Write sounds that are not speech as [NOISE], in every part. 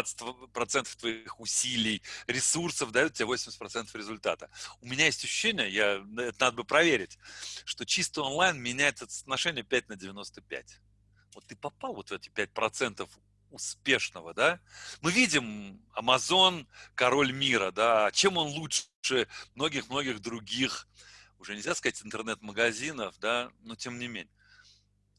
20% твоих усилий, ресурсов дают тебе 80% результата. У меня есть ощущение, я, это надо бы проверить, что чисто онлайн меняет это соотношение 5 на 95. Вот ты попал вот в эти 5% успешного, да? Мы видим Amazon, король мира, да, чем он лучше многих-многих других, уже нельзя сказать интернет-магазинов, да, но тем не менее.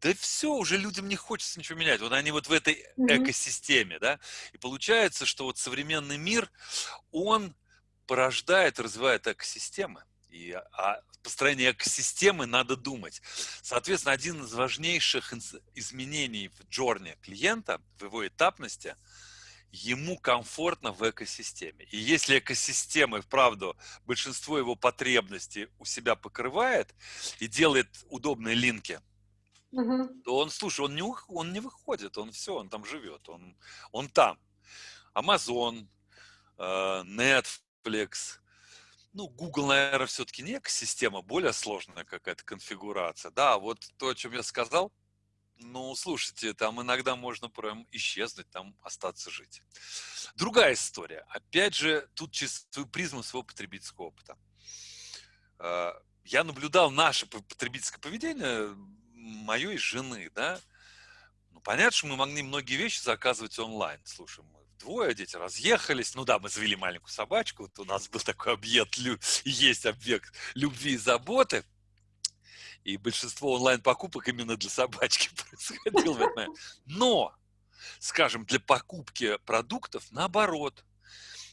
Да все, уже людям не хочется ничего менять. Вот они вот в этой экосистеме, да. И получается, что вот современный мир, он порождает, развивает экосистемы. И о построении экосистемы надо думать. Соответственно, один из важнейших изменений в джорне клиента, в его этапности, ему комфортно в экосистеме. И если экосистема, вправду, большинство его потребностей у себя покрывает и делает удобные линки, то он, слушай, он не, он не выходит, он все, он там живет, он, он там. Amazon, э, Netflix, ну, Google, наверное, все-таки не экосистема, более сложная какая-то конфигурация. Да, вот то, о чем я сказал, ну, слушайте, там иногда можно прям исчезнуть, там остаться жить. Другая история. Опять же, тут через свою призму своего потребительского опыта. А, я наблюдал наше потребительское поведение моей жены, да. Ну, понятно, что мы могли многие вещи заказывать онлайн. Слушай, двое, дети разъехались. Ну да, мы завели маленькую собачку. Вот у нас был такой объект, есть объект любви и заботы. И большинство онлайн-покупок именно для собачки [LAUGHS] происходило в этот. Но, скажем, для покупки продуктов, наоборот,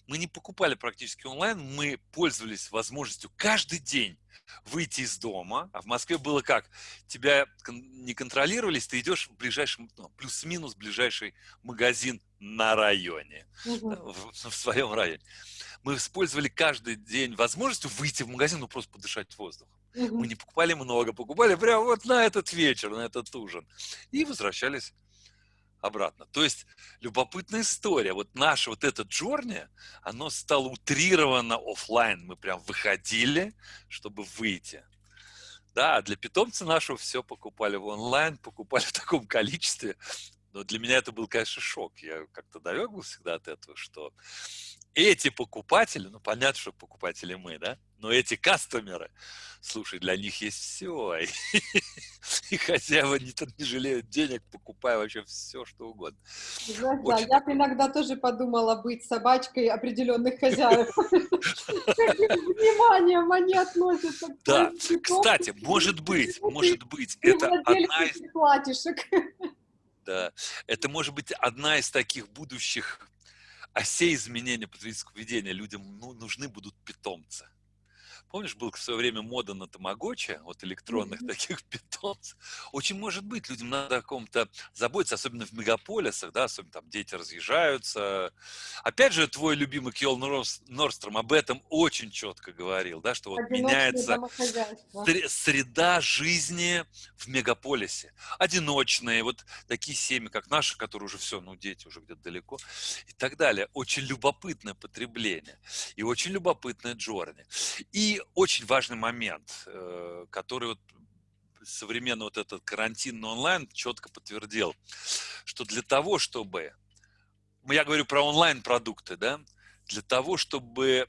мы не покупали практически онлайн, мы пользовались возможностью каждый день выйти из дома, а в Москве было как? Тебя не контролировались, ты идешь в ближайший, ну, плюс-минус ближайший магазин на районе, угу. в, в своем районе. Мы использовали каждый день возможностью выйти в магазин, ну просто подышать воздухом. Угу. Мы не покупали много, покупали прямо вот на этот вечер, на этот ужин. И возвращались обратно. То есть любопытная история. Вот наше вот это джорни, оно стало утрировано офлайн. Мы прям выходили, чтобы выйти. Да, для питомца нашего все покупали в онлайн, покупали [LAUGHS] в таком количестве. Но для меня это был, конечно, шок. Я как-то далек всегда от этого, что эти покупатели, ну, понятно, что покупатели мы, да, но эти кастомеры, слушай, для них есть все. И, [LAUGHS] и хозяева не, не жалеют денег, покупая вообще все, что угодно. Знаешь, да, я бы иногда тоже подумала быть собачкой определенных хозяев. [LAUGHS] Вниманием они относятся Да, кстати, может быть, может быть, это одна из... платишек. Да, это может быть одна из таких будущих осей изменения потребительского поведения. Людям ну, нужны будут питомцы. Помнишь, был в свое время мода на тамагочи, вот электронных mm-hmm. таких [LAUGHS] питомцев. Очень может быть, людям надо о ком-то заботиться, особенно в мегаполисах, да, особенно там дети разъезжаются. Опять же, твой любимый Кьол Норстром об этом очень четко говорил, да, что вот меняется среда жизни в мегаполисе. Одиночные, вот такие семьи, как наши, которые уже все, ну, дети уже где-то далеко и так далее. Очень любопытное потребление и очень любопытное джорни. И очень важный момент, э, который вот современный вот этот карантин онлайн четко подтвердил, что для того, чтобы, я говорю про онлайн-продукты, да, для того, чтобы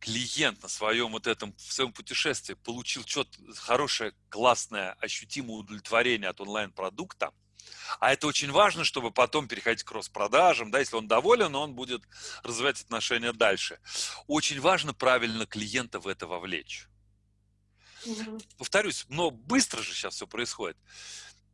клиент на своем вот этом, в своем путешествии получил что-то хорошее, классное, ощутимое удовлетворение от онлайн-продукта, а это очень важно, чтобы потом переходить к кросс-продажам. Да, если он доволен, он будет развивать отношения дальше. Очень важно правильно клиента в это вовлечь. Угу. Повторюсь, но быстро же сейчас все происходит.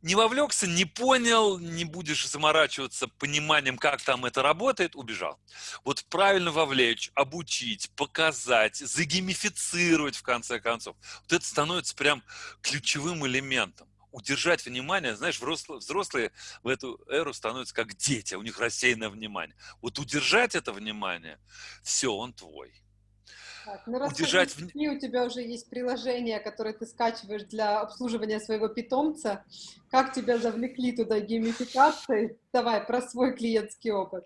Не вовлекся, не понял, не будешь заморачиваться пониманием, как там это работает, убежал. Вот правильно вовлечь, обучить, показать, загеймифицировать в конце концов. Вот это становится прям ключевым элементом удержать внимание, знаешь, взрослые, в эту эру становятся как дети, у них рассеянное внимание. Вот удержать это внимание, все, он твой. Так, ну удержать в... у тебя уже есть приложение, которое ты скачиваешь для обслуживания своего питомца. Как тебя завлекли туда геймификацией? Давай про свой клиентский опыт.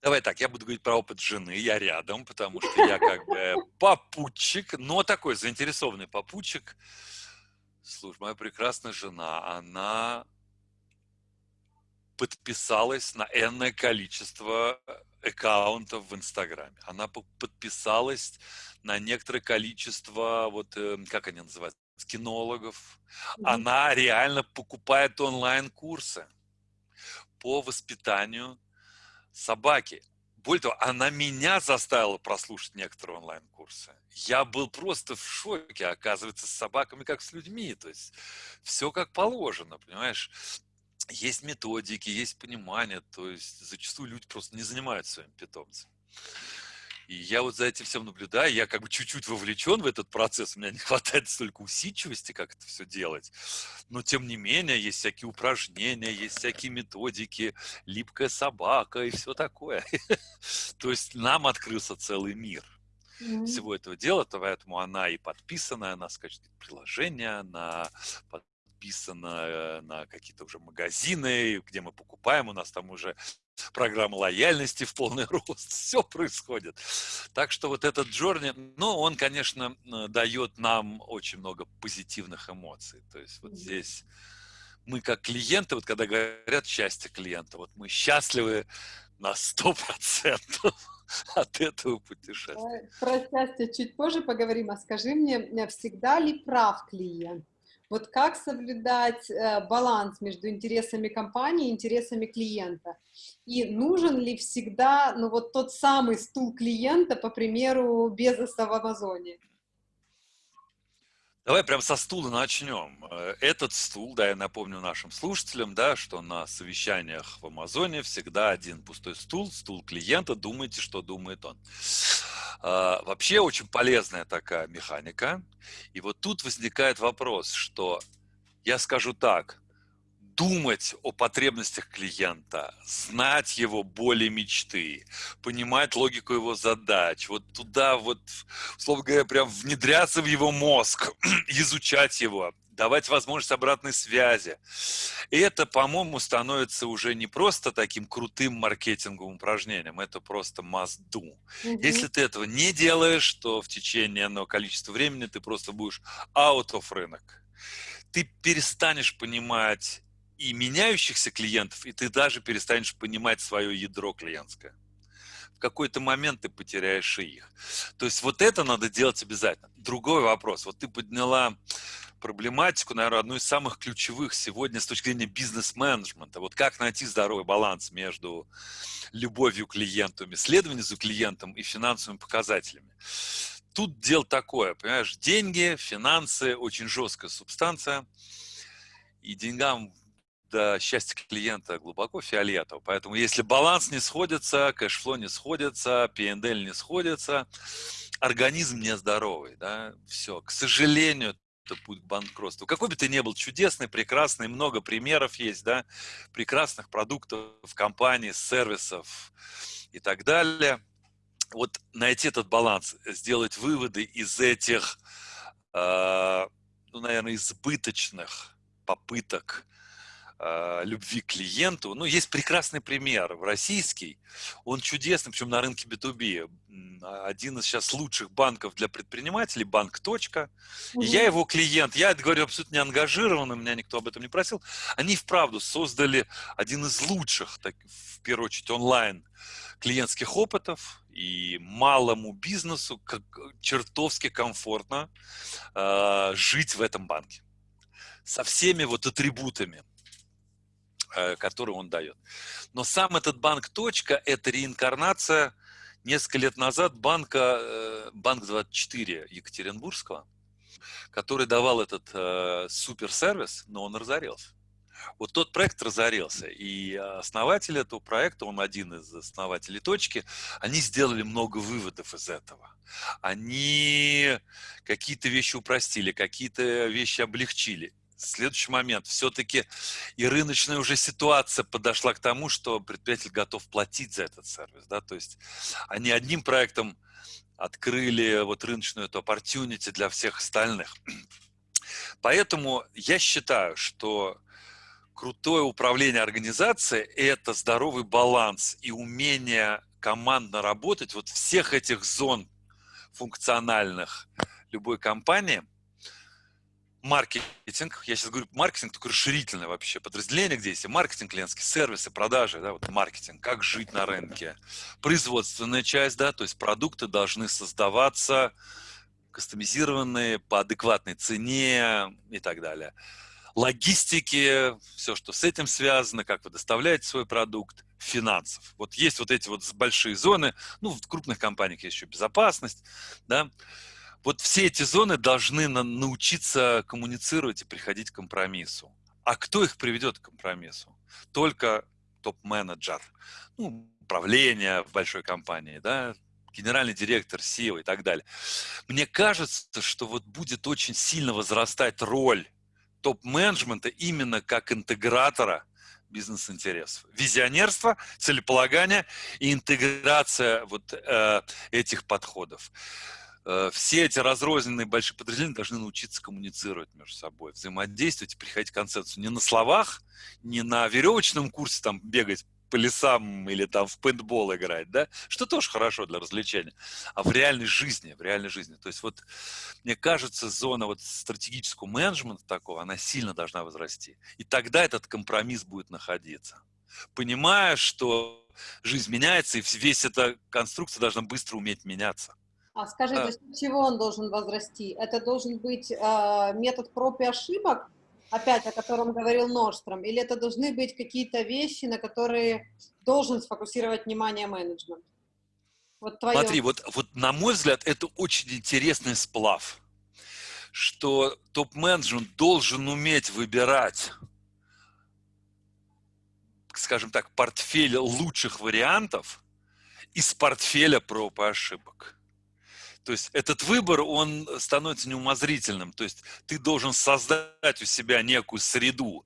Давай так, я буду говорить про опыт жены, я рядом, потому что я как бы [LAUGHS] попутчик, но такой заинтересованный попутчик. Слушай, моя прекрасная жена, она подписалась на энное количество аккаунтов в Инстаграме. Она подписалась на некоторое количество, вот э, как они называются, кинологов. Mm-hmm. Она реально покупает онлайн-курсы по воспитанию собаки. Более того, она меня заставила прослушать некоторые онлайн-курсы. Я был просто в шоке, оказывается, с собаками как с людьми. То есть все как положено, понимаешь? Есть методики, есть понимание. То есть зачастую люди просто не занимаются своим питомцем. И я вот за этим всем наблюдаю, я как бы чуть-чуть вовлечен в этот процесс, у меня не хватает столько усидчивости, как это все делать. Но тем не менее, есть всякие упражнения, есть всякие методики, липкая собака и все такое. [LAUGHS] То есть нам открылся целый мир всего этого дела, поэтому она и подписана, она скачет приложение, она подписана э, на какие-то уже магазины, где мы покупаем, у нас там уже программа лояльности в полный [LAUGHS] рост, все происходит. Так что вот этот Джорни, ну, он, конечно, дает нам очень много позитивных эмоций. То есть вот здесь мы как клиенты, вот когда говорят счастье клиента, вот мы счастливы на сто процентов [LAUGHS] от этого путешествия. Про счастье чуть позже поговорим, а скажи мне, всегда ли прав клиент? Вот как соблюдать э, баланс между интересами компании и интересами клиента? И нужен ли всегда, ну вот тот самый стул клиента, по примеру, Безоса в Амазоне? Давай прям со стула начнем. Э, этот стул, да, я напомню нашим слушателям, да, что на совещаниях в Амазоне всегда один пустой стул, стул клиента, думайте, что думает он. А, вообще очень полезная такая механика. И вот тут возникает вопрос, что я скажу так, думать о потребностях клиента, знать его боли мечты, понимать логику его задач, вот туда вот, условно говоря, прям внедряться в его мозг, [CLEARS THROAT] изучать его, давать возможность обратной связи. И это, по-моему, становится уже не просто таким крутым маркетинговым упражнением, это просто must do. Угу. Если ты этого не делаешь, то в течение одного количества времени ты просто будешь out of рынок. Ты перестанешь понимать и меняющихся клиентов, и ты даже перестанешь понимать свое ядро клиентское. В какой-то момент ты потеряешь и их. То есть вот это надо делать обязательно. Другой вопрос. Вот ты подняла проблематику, наверное, одну из самых ключевых сегодня с точки зрения бизнес-менеджмента. Вот как найти здоровый баланс между любовью к клиенту, исследованием за клиентом и финансовыми показателями. Тут дело такое, понимаешь, деньги, финансы, очень жесткая субстанция, и деньгам до счастья клиента глубоко фиолетово. Поэтому если баланс не сходится, кэшфло не сходится, PNL не сходится, организм нездоровый, да, все. К сожалению, это путь к банкротству. Какой бы ты ни был чудесный, прекрасный, много примеров есть, да, прекрасных продуктов, компаний, сервисов и так далее. Вот найти этот баланс, сделать выводы из этих, э, ну, наверное, избыточных попыток э, любви к клиенту. Ну, есть прекрасный пример, российский, он чудесный, причем на рынке B2B. Один из сейчас лучших банков для предпринимателей, банк «Точка». Угу. я его клиент, я это говорю абсолютно не ангажированно, меня никто об этом не просил. Они вправду создали один из лучших, так, в первую очередь, онлайн клиентских опытов, и малому бизнесу как, чертовски комфортно э, жить в этом банке со всеми вот атрибутами. Э, который он дает. Но сам этот банк «Точка» – это реинкарнация несколько лет назад банка, э, банк 24 Екатеринбургского, который давал этот э, суперсервис, но он разорился. Вот тот проект разорился, и основатель этого проекта, он один из основателей точки, они сделали много выводов из этого. Они какие-то вещи упростили, какие-то вещи облегчили следующий момент. Все-таки и рыночная уже ситуация подошла к тому, что предприниматель готов платить за этот сервис. Да? То есть они одним проектом открыли вот рыночную эту opportunity для всех остальных. Поэтому я считаю, что крутое управление организацией – это здоровый баланс и умение командно работать вот всех этих зон функциональных любой компании – маркетинг, я сейчас говорю маркетинг, только расширительное вообще подразделение, где есть и маркетинг, клиентские сервисы, продажи, да, вот маркетинг, как жить на рынке, производственная часть, да, то есть продукты должны создаваться кастомизированные по адекватной цене и так далее. Логистики, все, что с этим связано, как вы доставляете свой продукт, финансов. Вот есть вот эти вот большие зоны, ну, в крупных компаниях есть еще безопасность, да, вот все эти зоны должны на, научиться коммуницировать и приходить к компромиссу. А кто их приведет к компромиссу? Только топ-менеджер, ну, управление в большой компании, да, генеральный директор, SEO и так далее. Мне кажется, что вот будет очень сильно возрастать роль топ-менеджмента именно как интегратора бизнес-интересов. Визионерство, целеполагание и интеграция вот э, этих подходов. Э, все эти разрозненные большие подразделения должны научиться коммуницировать между собой, взаимодействовать и приходить к концепцию не на словах, не на веревочном курсе там бегать по лесам или там в пейнтбол играть, да, что тоже хорошо для развлечения, а в реальной жизни, в реальной жизни. То есть вот, мне кажется, зона вот стратегического менеджмента такого, она сильно должна возрасти. И тогда этот компромисс будет находиться. Понимая, что жизнь меняется, и весь эта конструкция должна быстро уметь меняться. А скажи, а... за чего он должен возрасти? Это должен быть э, метод проб и ошибок, опять о котором говорил Норстром, или это должны быть какие-то вещи, на которые должен сфокусировать внимание менеджмент? Вот твое... Смотри, вот, вот на мой взгляд, это очень интересный сплав, что топ-менеджмент должен уметь выбирать, скажем так, портфель лучших вариантов из портфеля проб и ошибок. То есть этот выбор, он становится неумозрительным. То есть ты должен создать у себя некую среду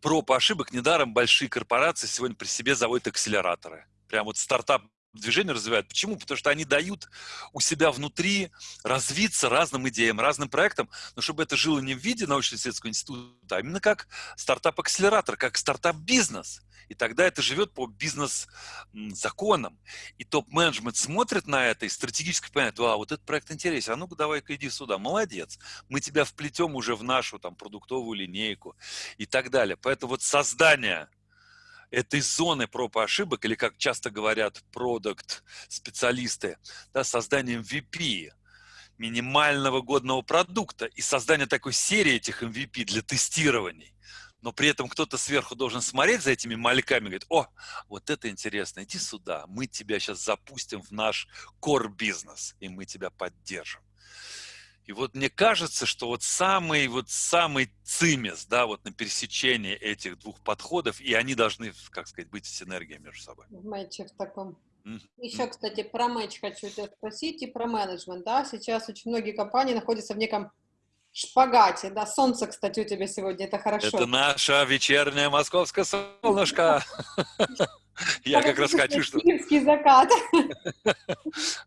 проб ошибок. Недаром большие корпорации сегодня при себе заводят акселераторы. Прям вот стартап движение развивают. Почему? Потому что они дают у себя внутри развиться разным идеям, разным проектам, но чтобы это жило не в виде научно-исследовательского института, а именно как стартап-акселератор, как стартап-бизнес. И тогда это живет по бизнес-законам. И топ-менеджмент смотрит на это и стратегически понимает, а, вот этот проект интересен, а ну-ка давай-ка иди сюда, молодец. Мы тебя вплетем уже в нашу там продуктовую линейку и так далее. Поэтому вот создание этой зоны проб и ошибок, или как часто говорят продукт специалисты, да, создание MVP, минимального годного продукта и создание такой серии этих MVP для тестирований но при этом кто-то сверху должен смотреть за этими мальками и говорить, о, вот это интересно, иди сюда, мы тебя сейчас запустим в наш core-бизнес, и мы тебя поддержим. И вот мне кажется, что вот самый, вот самый цимес, да, вот на пересечении этих двух подходов, и они должны, как сказать, быть в синергии между собой. В матче в таком. Еще, кстати, про матч хочу тебя спросить и про менеджмент, да, сейчас очень многие компании находятся в неком шпагате, да, солнце, кстати, у тебя сегодня, это хорошо. Это наша вечерняя московская солнышко. [LAUGHS] Я как раз хочу, что... Киевский закат.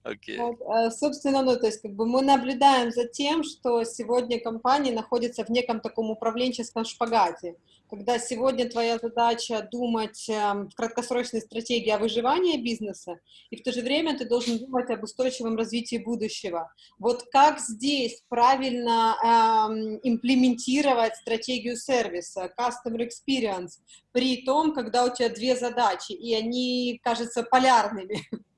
Okay. Вот, э, собственно, ну, то есть, как бы мы наблюдаем за тем, что сегодня компания находится в неком таком управленческом шпагате когда сегодня твоя задача думать эм, в краткосрочной стратегии о выживании бизнеса, и в то же время ты должен думать об устойчивом развитии будущего. Вот как здесь правильно эм, имплементировать стратегию сервиса, customer experience, при том, когда у тебя две задачи, и они кажутся полярными? [LAUGHS]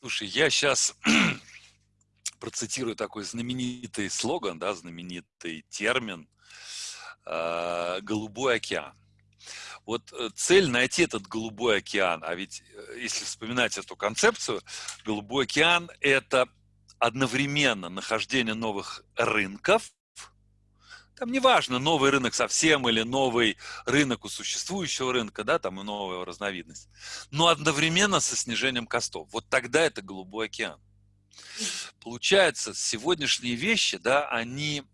Слушай, я сейчас [CLEARS THROAT] процитирую такой знаменитый слоган, да, знаменитый термин э, «голубой океан». Вот э, цель найти этот голубой океан, а ведь э, если вспоминать эту концепцию, голубой океан – это одновременно нахождение новых рынков, там неважно, новый рынок совсем или новый рынок у существующего рынка, да, там и новая разновидность, но одновременно со снижением костов. Вот тогда это голубой океан. Получается, сегодняшние вещи, да, они,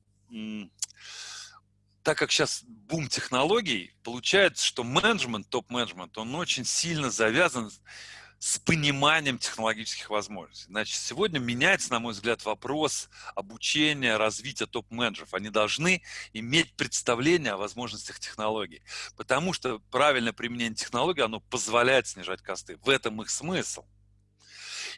так как сейчас бум технологий, получается, что менеджмент, топ-менеджмент, он очень сильно завязан с пониманием технологических возможностей. Значит, сегодня меняется, на мой взгляд, вопрос обучения, развития топ-менеджеров. Они должны иметь представление о возможностях технологий, потому что правильное применение технологий, оно позволяет снижать косты. В этом их смысл.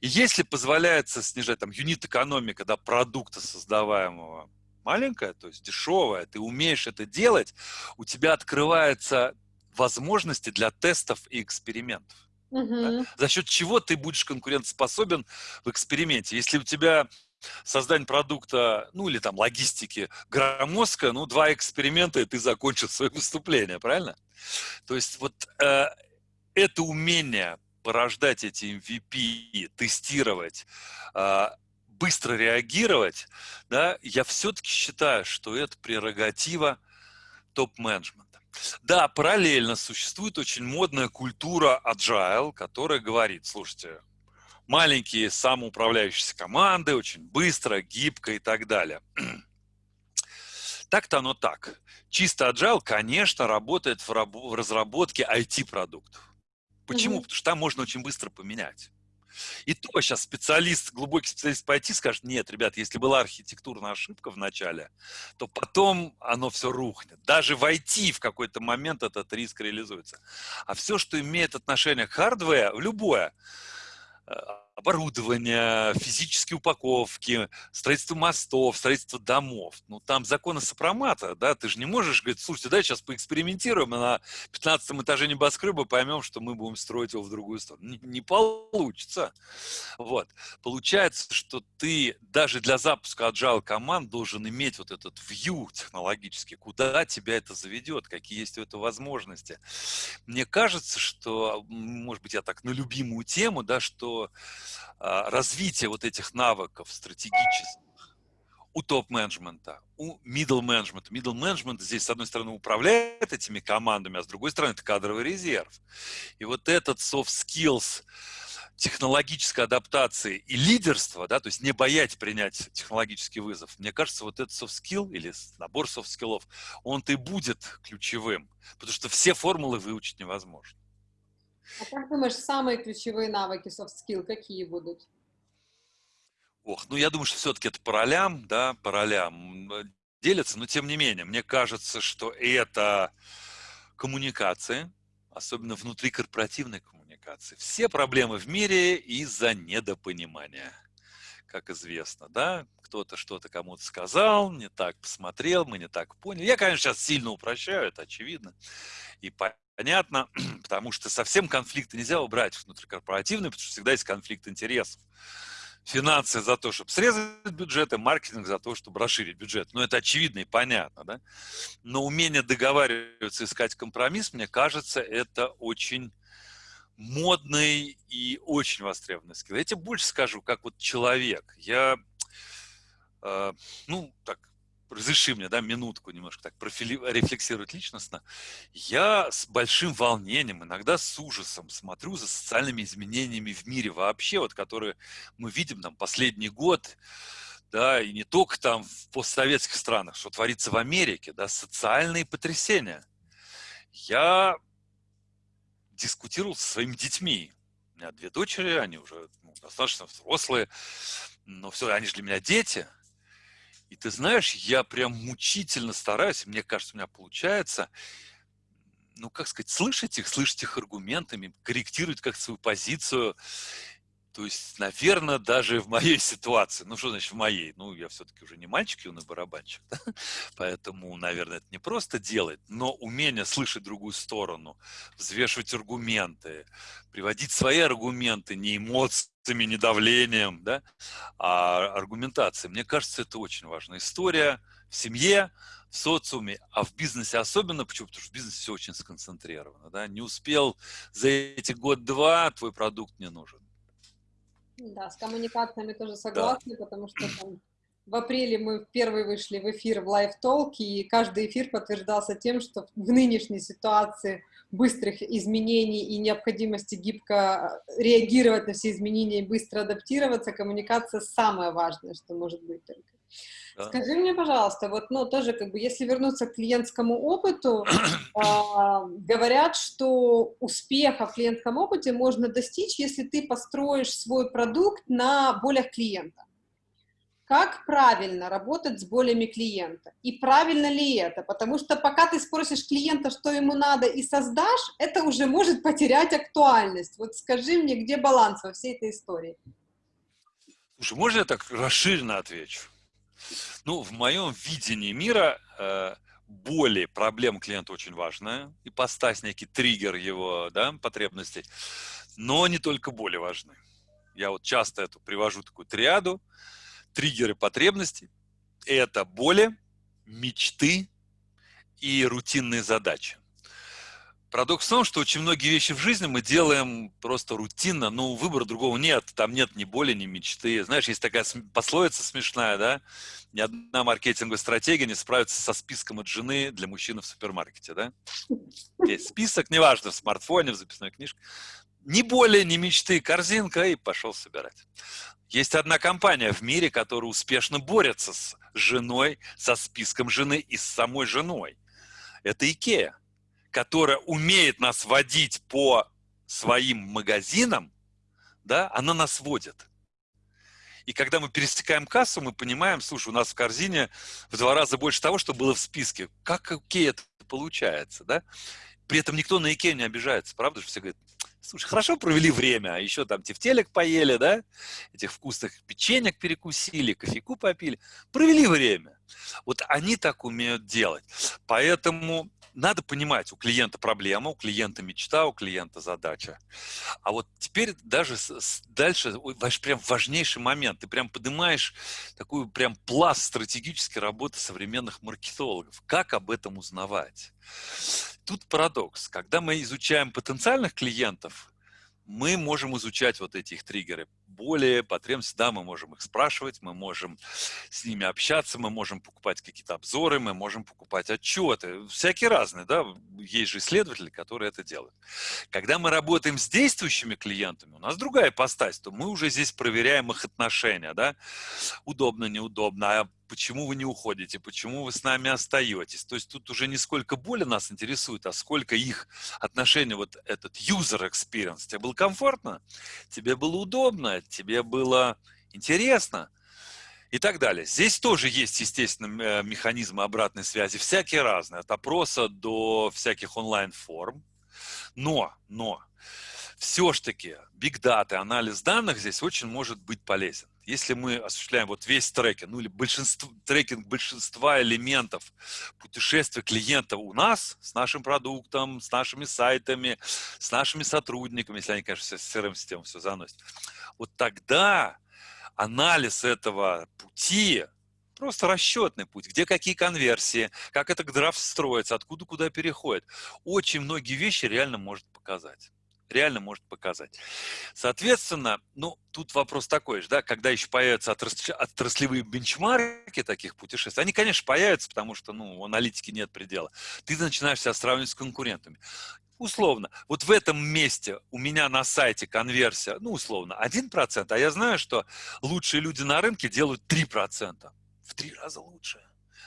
И если позволяется снижать там юнит-экономика, да, продукта создаваемого, маленькая, то есть дешевая, ты умеешь это делать, у тебя открываются возможности для тестов и экспериментов. Угу. Да? За счет чего ты будешь конкурентоспособен в эксперименте. Если у тебя создание продукта, ну или там логистики громоздко, ну два эксперимента, и ты закончил свое выступление, правильно? То есть вот э, это умение порождать эти MVP, тестировать, э, быстро реагировать, да, я все-таки считаю, что это прерогатива топ-менеджмента. Да, параллельно существует очень модная культура agile, которая говорит, слушайте, маленькие самоуправляющиеся команды, очень быстро, гибко и так далее. [CLEARS THROAT] Так-то оно так. Чисто agile, конечно, работает в, в разработке IT-продуктов. Почему? Mm-hmm. Потому что там можно очень быстро поменять. И то сейчас специалист, глубокий специалист по IT скажет, нет, ребят, если была архитектурная ошибка в начале, то потом оно все рухнет. Даже в IT в какой-то момент этот риск реализуется. А все, что имеет отношение к хардвею, любое, оборудование, физические упаковки, строительство мостов, строительство домов. Ну, там законы сопромата, да, ты же не можешь говорить, слушайте, давай сейчас поэкспериментируем, на 15 этаже небоскреба поймем, что мы будем строить его в другую сторону. Не, не получится. Вот. Получается, что ты даже для запуска agile команд должен иметь вот этот view технологический, куда тебя это заведет, какие есть у этого возможности. Мне кажется, что, может быть, я так на любимую тему, да, что развитие вот этих навыков стратегических у топ-менеджмента, у middle менеджмента. Middle менеджмент здесь, с одной стороны, управляет этими командами, а с другой стороны, это кадровый резерв. И вот этот soft skills, технологической адаптации и лидерства, да, то есть не боять принять технологический вызов, мне кажется, вот этот soft skill или набор soft skills, он-то и будет ключевым, потому что все формулы выучить невозможно. А как думаешь, самые ключевые навыки soft skill какие будут? Ох, ну я думаю, что все-таки это по ролям, да, по ролям э, делятся, но тем не менее, мне кажется, что это коммуникация, особенно внутрикорпоративной коммуникации. Все проблемы в мире из-за недопонимания, как известно, да, кто-то что-то кому-то сказал, не так посмотрел, мы не так поняли. Я, конечно, сейчас сильно упрощаю, это очевидно и понятно, [CLEARS THROAT] потому что совсем конфликты нельзя убрать внутрикорпоративные, потому что всегда есть конфликт интересов. Финансы за то, чтобы срезать бюджет, и маркетинг за то, чтобы расширить бюджет. Ну, это очевидно и понятно, да? Но умение договариваться, искать компромисс, мне кажется, это очень модный и очень востребованный скилл. Я тебе больше скажу, как вот человек. Я, э, ну, так, разреши мне, да, минутку немножко так рефлексировать личностно, я с большим волнением, иногда с ужасом смотрю за социальными изменениями в мире вообще, вот которые мы видим там последний год, да, и не только там в постсоветских странах, что творится в Америке, да, социальные потрясения. Я дискутировал со своими детьми. У меня две дочери, они уже ну, достаточно взрослые, но все, они же для меня дети – и ты знаешь, я прям мучительно стараюсь, мне кажется, у меня получается, ну, как сказать, слышать их, слышать их аргументами, корректировать как свою позицию. То есть, наверное, даже в моей [LAUGHS] ситуации, ну что значит в моей? Ну, я все-таки уже не мальчик, юный барабанщик, [LAUGHS] да? поэтому, наверное, это не просто делать, но умение слышать другую сторону, взвешивать аргументы, приводить свои аргументы, не эмоциями, не давлением, да, а аргументацией. Мне кажется, это очень важная история в семье, в социуме, а в бизнесе особенно, почему? Потому что в бизнесе все очень сконцентрировано, да, не успел за эти год-два, твой продукт не нужен да, с коммуникациями тоже согласна, да. потому что там, в апреле мы первые вышли в эфир в Live Talk, и каждый эфир подтверждался тем, что в нынешней ситуации быстрых изменений и необходимости гибко реагировать на все изменения и быстро адаптироваться, коммуникация самое важное, что может быть только. Да. Скажи мне, пожалуйста, вот, ну, тоже, как бы, если вернуться к клиентскому опыту, э, [CLEARS THROAT] говорят, что успеха в клиентском опыте можно достичь, если ты построишь свой продукт на болях клиента. Как правильно работать с болями клиента? И правильно ли это? Потому что пока ты спросишь клиента, что ему надо, и создашь, это уже может потерять актуальность. Вот скажи мне, где баланс во всей этой истории? Слушай, можно я так расширенно отвечу? Ну, в моем видении мира э, боли, проблем клиента очень важная, и постать некий триггер его да, потребностей, но не только боли важны. Я вот часто эту привожу такую триаду, триггеры потребностей – это боли, мечты и рутинные задачи. Парадокс в том, что очень многие вещи в жизни мы делаем просто рутинно, но выбора другого нет, там нет ни боли, ни мечты. Знаешь, есть такая пословица смешная, да, ни одна маркетинговая стратегия не справится со списком от жены для мужчины в супермаркете, да. Есть список, неважно, в смартфоне, в записной книжке. Ни боли, ни мечты, корзинка, и пошел собирать. Есть одна компания в мире, которая успешно борется с женой, со списком жены и с самой женой. Это Икея которая умеет нас водить по своим магазинам, да, она нас водит. И когда мы пересекаем кассу, мы понимаем, слушай, у нас в корзине в два раза больше того, что было в списке. Как окей это получается, да? При этом никто на Икею не обижается, правда же? Все говорят, слушай, хорошо провели время, а еще там тефтелек поели, да? Этих вкусных печенек перекусили, кофейку попили. Провели время. Вот они так умеют делать. Поэтому надо понимать, у клиента проблема, у клиента мечта, у клиента задача. А вот теперь даже дальше ваш прям важнейший момент. Ты прям поднимаешь такую прям пласт стратегической работы современных маркетологов. Как об этом узнавать? Тут парадокс. Когда мы изучаем потенциальных клиентов, мы можем изучать вот эти их триггеры более потребности, да, мы можем их спрашивать, мы можем с ними общаться, мы можем покупать какие-то обзоры, мы можем покупать отчеты, всякие разные, да, есть же исследователи, которые это делают. Когда мы работаем с действующими клиентами, у нас другая постась, то мы уже здесь проверяем их отношения, да, удобно, неудобно, а почему вы не уходите, почему вы с нами остаетесь. То есть тут уже не сколько боли нас интересует, а сколько их отношения, вот этот user experience. Тебе было комфортно, тебе было удобно, тебе было интересно и так далее. Здесь тоже есть, естественно, э, механизмы обратной связи, всякие разные, от опроса до всяких онлайн-форм. Но, но, все-таки data, анализ данных здесь очень может быть полезен если мы осуществляем вот весь трекинг, ну или большинство, трекинг большинства элементов путешествия клиента у нас, с нашим продуктом, с нашими сайтами, с нашими сотрудниками, если они, конечно, с CRM-систему все заносят, вот тогда анализ этого пути, просто расчетный путь, где какие конверсии, как это драфт строится, откуда куда переходит, очень многие вещи реально может показать реально может показать. Соответственно, ну, тут вопрос такой же, да, когда еще появятся отраслевые бенчмарки таких путешествий, они, конечно, появятся, потому что, ну, у аналитики нет предела. Ты начинаешь себя сравнивать с конкурентами. Условно, вот в этом месте у меня на сайте конверсия, ну, условно, 1%, а я знаю, что лучшие люди на рынке делают 3%. В три раза лучше.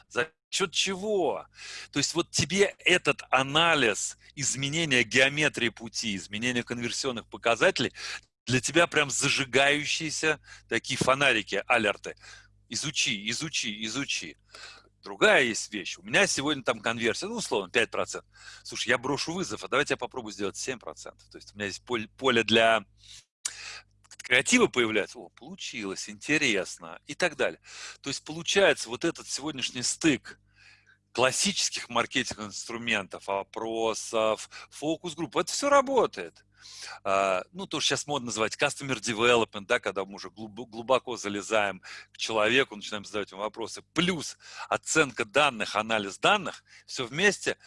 За счет чего? То есть вот тебе этот анализ изменения геометрии пути, изменения конверсионных показателей, для тебя прям зажигающиеся такие фонарики, алерты. Изучи, изучи, изучи. Другая есть вещь. У меня сегодня там конверсия, ну, условно, 5%. Слушай, я брошу вызов, а давайте я попробую сделать 7%. То есть у меня есть поле, для креатива появляется, о, получилось, интересно и так далее. То есть получается вот этот сегодняшний стык классических маркетинговых инструментов, опросов, фокус-групп, это все работает. Uh, ну, то, что сейчас модно называть customer development, да, когда мы уже глубоко залезаем к человеку, начинаем задавать ему вопросы, плюс оценка данных, анализ данных, все вместе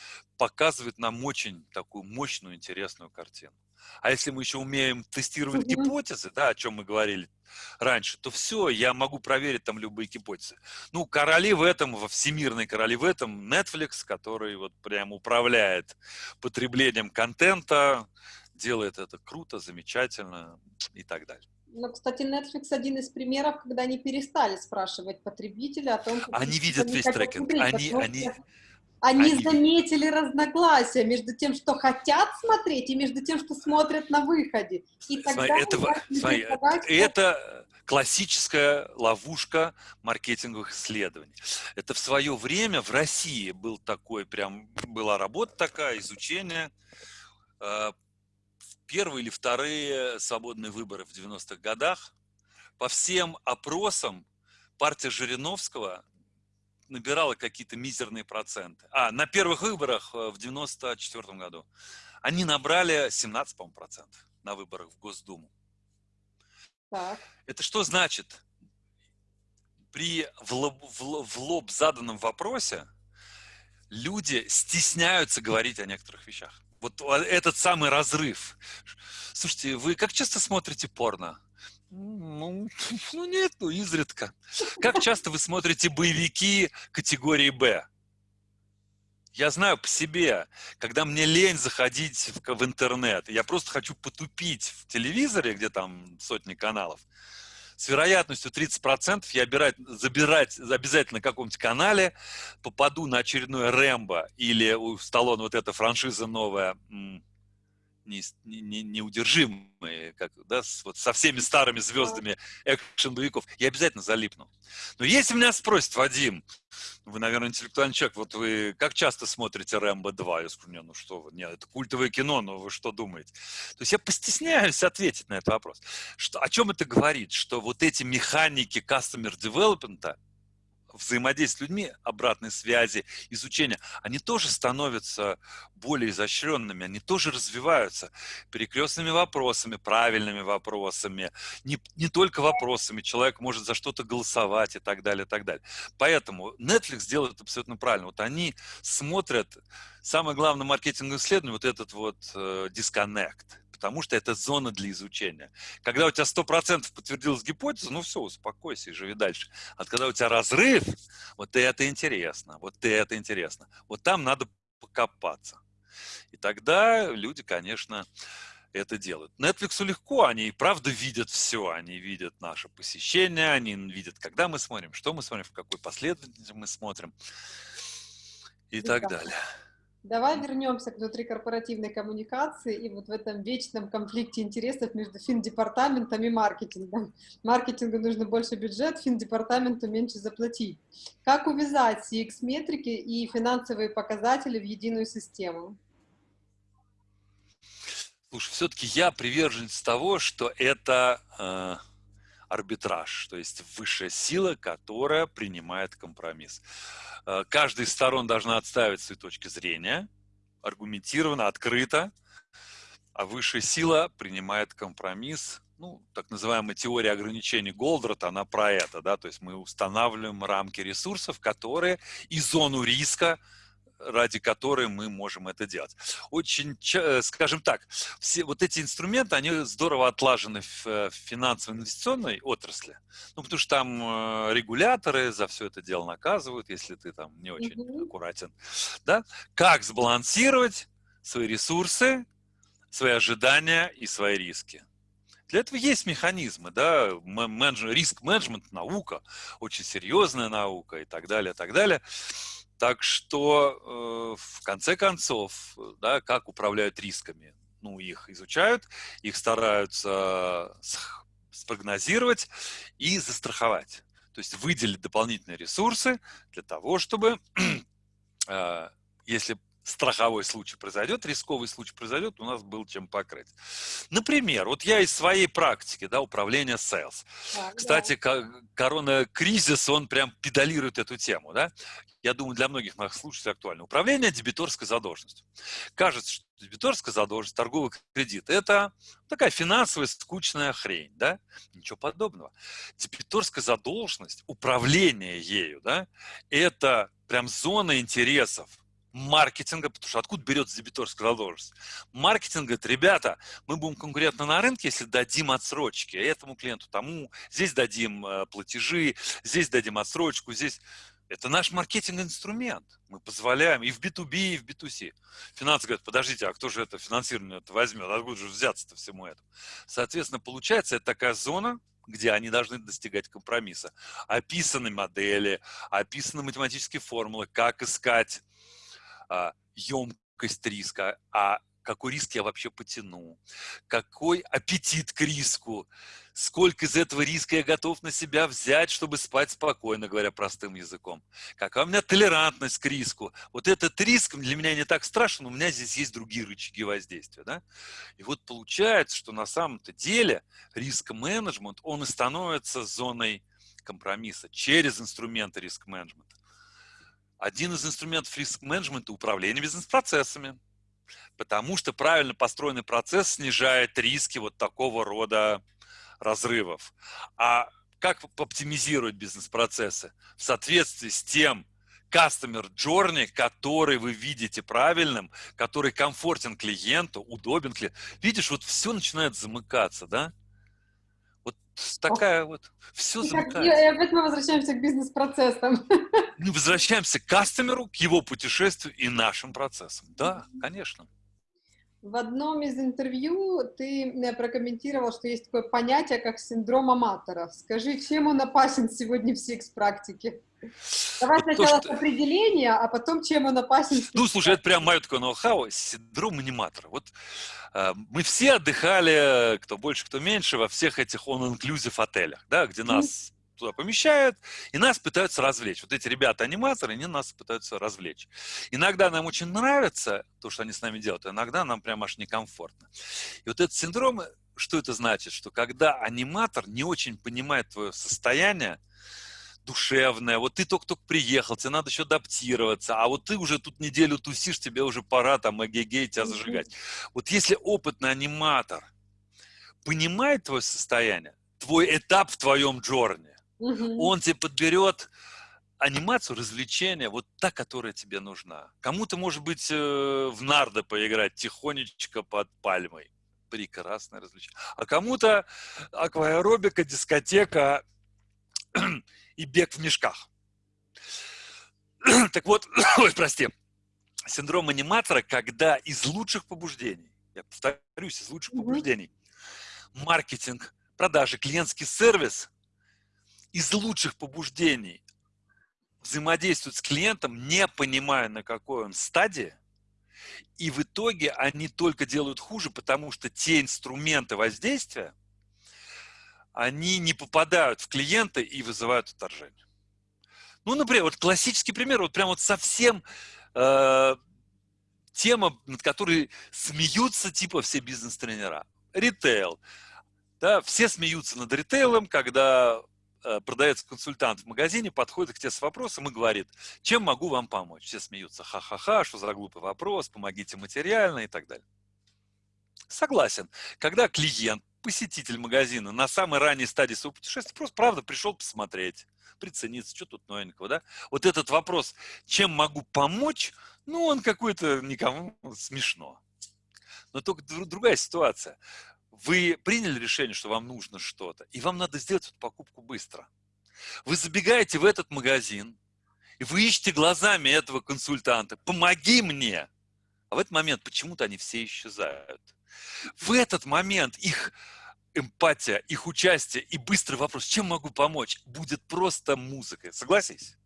показывает нам очень такую мощную, интересную картину. А если мы еще умеем тестировать гипотезы, да, о чем мы говорили раньше, то все, я могу проверить там любые гипотезы. Ну, короли в этом, во всемирной короли в этом Netflix, который вот прям управляет потреблением контента, делает это круто, замечательно и так далее. Ну, кстати, Netflix один из примеров, когда они перестали спрашивать потребителя о том, как они видят весь трекинг, они, они, они, они заметили разногласия между тем, что хотят смотреть, и между тем, что смотрят на выходе. И тогда смотри, это, смотри, это классическая ловушка маркетинговых исследований. Это в свое время в России был такой, прям была работа такая, изучение. Э, первые или вторые свободные выборы в 90-х годах по всем опросам партия Жириновского набирала какие-то мизерные проценты. А, на первых выборах э, в 94 году они набрали 17, по процентов на выборах в Госдуму. Так. Это что значит? При в лоб, в, в лоб заданном вопросе люди стесняются говорить о некоторых вещах. Вот этот самый разрыв. Слушайте, вы как часто смотрите порно? Ну, [LAUGHS] ну нет, ну изредка. Как часто вы смотрите боевики категории «Б»? Я знаю по себе, когда мне лень заходить в, в интернет, я просто хочу потупить в телевизоре, где там сотни каналов, с вероятностью 30% я обирать, забирать обязательно на каком-нибудь канале, попаду на очередное Рэмбо или у Сталлоне вот эта франшиза новая, не, не, неудержимые, как, да, с, вот со всеми старыми звездами экшен-боевиков, я обязательно залипну. Но если меня спросят, Вадим, вы, наверное, интеллектуальный человек, вот вы как часто смотрите «Рэмбо 2»? Я скажу, не, ну что вы, нет, это культовое кино, но вы что думаете? То есть я постесняюсь ответить на этот вопрос. Что, о чем это говорит? Что вот эти механики customer development, взаимодействия с людьми, обратной связи, изучения, они тоже становятся более изощренными, они тоже развиваются перекрестными вопросами, правильными вопросами, не, не только вопросами, человек может за что-то голосовать и так далее, и так далее. Поэтому Netflix делает абсолютно правильно. Вот они смотрят, самое главное маркетинговое исследование, вот этот вот э, disconnect – потому что это зона для изучения. Когда у тебя 100% подтвердилась гипотеза, ну все, успокойся и живи дальше. А когда у тебя разрыв, вот это интересно, вот это интересно. Вот там надо покопаться. И тогда люди, конечно, это делают. Netflix легко, они и правда видят все, они видят наше посещение, они видят, когда мы смотрим, что мы смотрим, в какой последовательности мы смотрим и так далее. Давай вернемся к внутрикорпоративной коммуникации и вот в этом вечном конфликте интересов между финдепартаментом и маркетингом. Маркетингу нужно больше бюджет, финдепартаменту меньше заплатить. Как увязать CX-метрики и финансовые показатели в единую систему? Слушай, все-таки я приверженец того, что это э, арбитраж, то есть высшая сила, которая принимает компромисс. Э, каждая из сторон должна отставить свои точки зрения, аргументированно, открыто, а высшая сила принимает компромисс. Ну, так называемая теория ограничений Голдрата, она про это, да, то есть мы устанавливаем рамки ресурсов, которые и зону риска, ради которой мы можем это делать. Очень, э, скажем так, все вот эти инструменты, они здорово отлажены в э, финансово-инвестиционной отрасли, ну, потому что там э, регуляторы за все это дело наказывают, если ты там не очень mm-hmm. аккуратен, да, как сбалансировать свои ресурсы, свои ожидания и свои риски. Для этого есть механизмы, да, риск-менеджмент, наука, очень серьезная наука и так далее, и так далее. Так что, э, в конце концов, да, как управляют рисками? Ну, их изучают, их стараются спрогнозировать и застраховать. То есть выделить дополнительные ресурсы для того, чтобы, [CLEARS THROAT] э, если страховой случай произойдет, рисковый случай произойдет, у нас был чем покрыть. Например, вот я из своей практики, да, управления sales. Так, Кстати, да. корона-кризис, он прям педалирует эту тему, да. Я думаю, для многих наших слушателей актуально. Управление дебиторской задолженностью. Кажется, что дебиторская задолженность, торговый кредит – это такая финансовая скучная хрень, да? Ничего подобного. Дебиторская задолженность, управление ею, да, это прям зона интересов маркетинга, потому что откуда берется дебиторская задолженность? Маркетинг говорит, ребята, мы будем конкурентны на рынке, если дадим отсрочки этому клиенту, тому, здесь дадим э, платежи, здесь дадим отсрочку, здесь... Это наш маркетинг-инструмент. Мы позволяем и в B2B, и в B2C. Финансы говорят, подождите, а кто же это финансирование это возьмет? Откуда же взяться-то всему этому? Соответственно, получается, это такая зона, где они должны достигать компромисса. Описаны модели, описаны математические формулы, как искать емкость риска, а какой риск я вообще потяну, какой аппетит к риску. сколько из этого риска я готов на себя взять, чтобы спать спокойно, говоря простым языком. Какая у меня толерантность к риску. Вот этот риск для меня не так страшен, у меня здесь есть другие рычаги воздействия. Да? И вот получается, что на самом-то деле риск-менеджмент, он и становится зоной компромисса через инструменты риск-менеджмента. Один из инструментов риск-менеджмента – управление бизнес-процессами. Потому что правильно построенный процесс снижает риски вот такого рода разрывов. А как оптимизировать бизнес-процессы? В соответствии с тем customer journey, который вы видите правильным, который комфортен клиенту, удобен клиенту. Видишь, вот все начинает замыкаться, да? Такая вот, все замыкается. И опять мы возвращаемся к бизнес-процессам. Мы [LAUGHS] возвращаемся к кастомеру, к его путешествию и нашим процессам. Да, конечно. В одном из интервью ты э, прокомментировал, что есть такое понятие, как синдром аматора. Скажи, чем он опасен сегодня в секс-практике? Давай вот сначала то, что... определение, а потом чем он опасен. Ну, слушай, это прям мое такое ноу-хау, синдром аниматора. Вот э, мы все отдыхали, кто больше, кто меньше, во всех этих он-инклюзив отелях, да, где нас туда помещают, и нас пытаются развлечь. Вот эти ребята-аниматоры, они нас пытаются развлечь. Иногда нам очень нравится то, что они с нами делают, иногда нам прям аж некомфортно. И вот этот синдром, что это значит? Что когда аниматор не очень понимает твое состояние, душевное, вот ты только-только приехал, тебе надо еще адаптироваться, а вот ты уже тут неделю тусишь, тебе уже пора там эгегей тебя зажигать. Вот если опытный аниматор понимает твое состояние, твой этап в твоем джорне. Он тебе подберет анимацию, развлечения, вот та, которая тебе нужна. Кому-то, может быть, э, в нардо поиграть тихонечко под пальмой. Прекрасное развлечение. А кому-то акваэробика, дискотека и бег в мешках. [CLEARS THROAT] так вот, [CLEARS THROAT] ой, прости, синдром аниматора, когда из лучших побуждений, я повторюсь, из лучших mm побуждений, маркетинг, продажи, клиентский сервис из лучших побуждений взаимодействуют с клиентом, не понимая, на какой он стадии, и в итоге они только делают хуже, потому что те инструменты воздействия, они не попадают в клиента и вызывают отторжение. Ну, например, вот классический пример, вот прям вот совсем э, тема, над которой смеются типа все бизнес-тренера. Ритейл. Да, все смеются над ритейлом, когда Э, продается консультант в магазине, подходит к тебе с вопросом и говорит, чем могу вам помочь? Все смеются, ха-ха-ха, что за глупый вопрос, помогите материально и так далее. Согласен. Когда клиент, посетитель магазина на самой ранней стадии своего путешествия просто, правда, пришел посмотреть, прицениться, что тут новенького, да? Вот этот вопрос, чем могу помочь, ну, он какой-то никому смешно. Но только другая ситуация вы приняли решение, что вам нужно что-то, и вам надо сделать эту покупку быстро. Вы забегаете в этот магазин, и вы ищете глазами этого консультанта, помоги мне. А в этот момент почему-то они все исчезают. В этот момент их эмпатия, их участие и быстрый вопрос, чем могу помочь, будет просто музыкой. Согласись?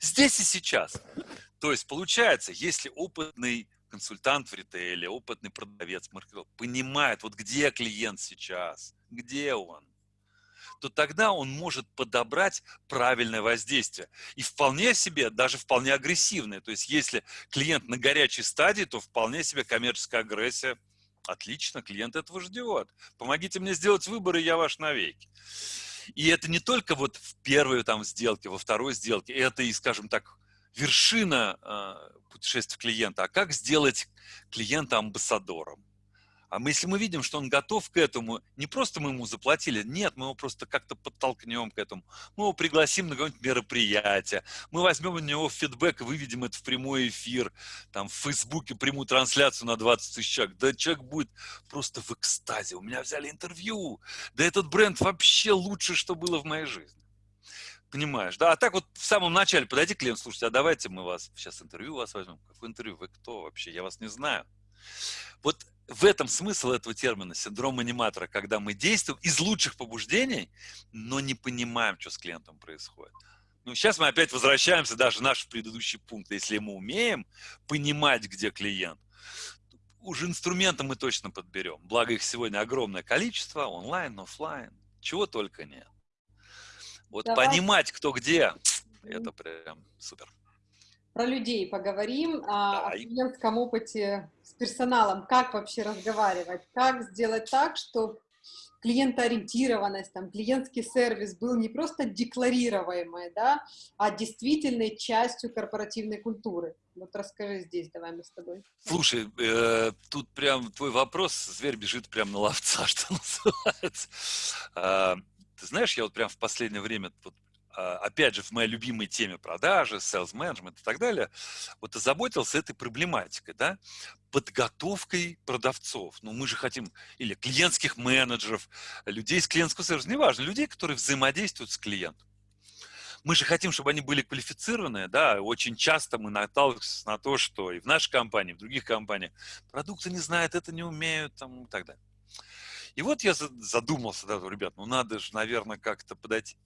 Здесь и сейчас. То есть получается, если опытный консультант в ритейле, опытный продавец, маркетолог, понимает, вот где клиент сейчас, где он, то тогда он может подобрать правильное воздействие. И вполне себе, даже вполне агрессивное. То есть если клиент на горячей стадии, то вполне себе коммерческая агрессия. Отлично, клиент этого ждет. Помогите мне сделать выбор, и я ваш навеки. И это не только вот в первой там сделке, во второй сделке, это и, скажем так, вершина э, путешествия клиента, а как сделать клиента амбассадором. А мы, если мы видим, что он готов к этому, не просто мы ему заплатили, нет, мы его просто как-то подтолкнем к этому. Мы его пригласим на какое-нибудь мероприятие, мы возьмем у него фидбэк и выведем это в прямой эфир, там в Фейсбуке прямую трансляцию на 20 тысяч человек. Да человек будет просто в экстазе. У меня взяли интервью. Да этот бренд вообще лучше, что было в моей жизни. Понимаешь, да? А так вот в самом начале подойди клиент, слушайте, а давайте мы вас сейчас интервью у вас возьмем. Какое интервью? Вы кто вообще? Я вас не знаю. Вот в этом смысл этого термина, синдром аниматора, когда мы действуем из лучших побуждений, но не понимаем, что с клиентом происходит. Ну, сейчас мы опять возвращаемся даже в наш предыдущий пункт. Если мы умеем понимать, где клиент, уже инструменты мы точно подберем. Благо их сегодня огромное количество, онлайн, офлайн. чего только нет. Вот Давай. понимать, кто где, это прям супер. Про людей поговорим, а, о клиентском опыте с персоналом, как вообще разговаривать, как сделать так, чтобы клиентоориентированность, там, клиентский сервис был не просто декларируемой, да, а действительной частью корпоративной культуры. Вот расскажи здесь, давай мы с тобой. Слушай, э, тут прям твой вопрос, зверь бежит прям на ловца, [LAUGHS] что называется. Э, ты знаешь, я вот прям в последнее время вот опять же, в моей любимой теме продажи, sales management и так далее, вот озаботился этой проблематикой, да, подготовкой продавцов. Ну, мы же хотим, или клиентских менеджеров, людей из клиентского сервиса, неважно, людей, которые взаимодействуют с клиентом. Мы же хотим, чтобы они были квалифицированные, да, очень часто мы наталкиваемся на то, что и в нашей компании, и в других компаниях продукты не знают, это не умеют, там, и так далее. И вот я задумался, да, ребят, ну надо же, наверное, как-то подойти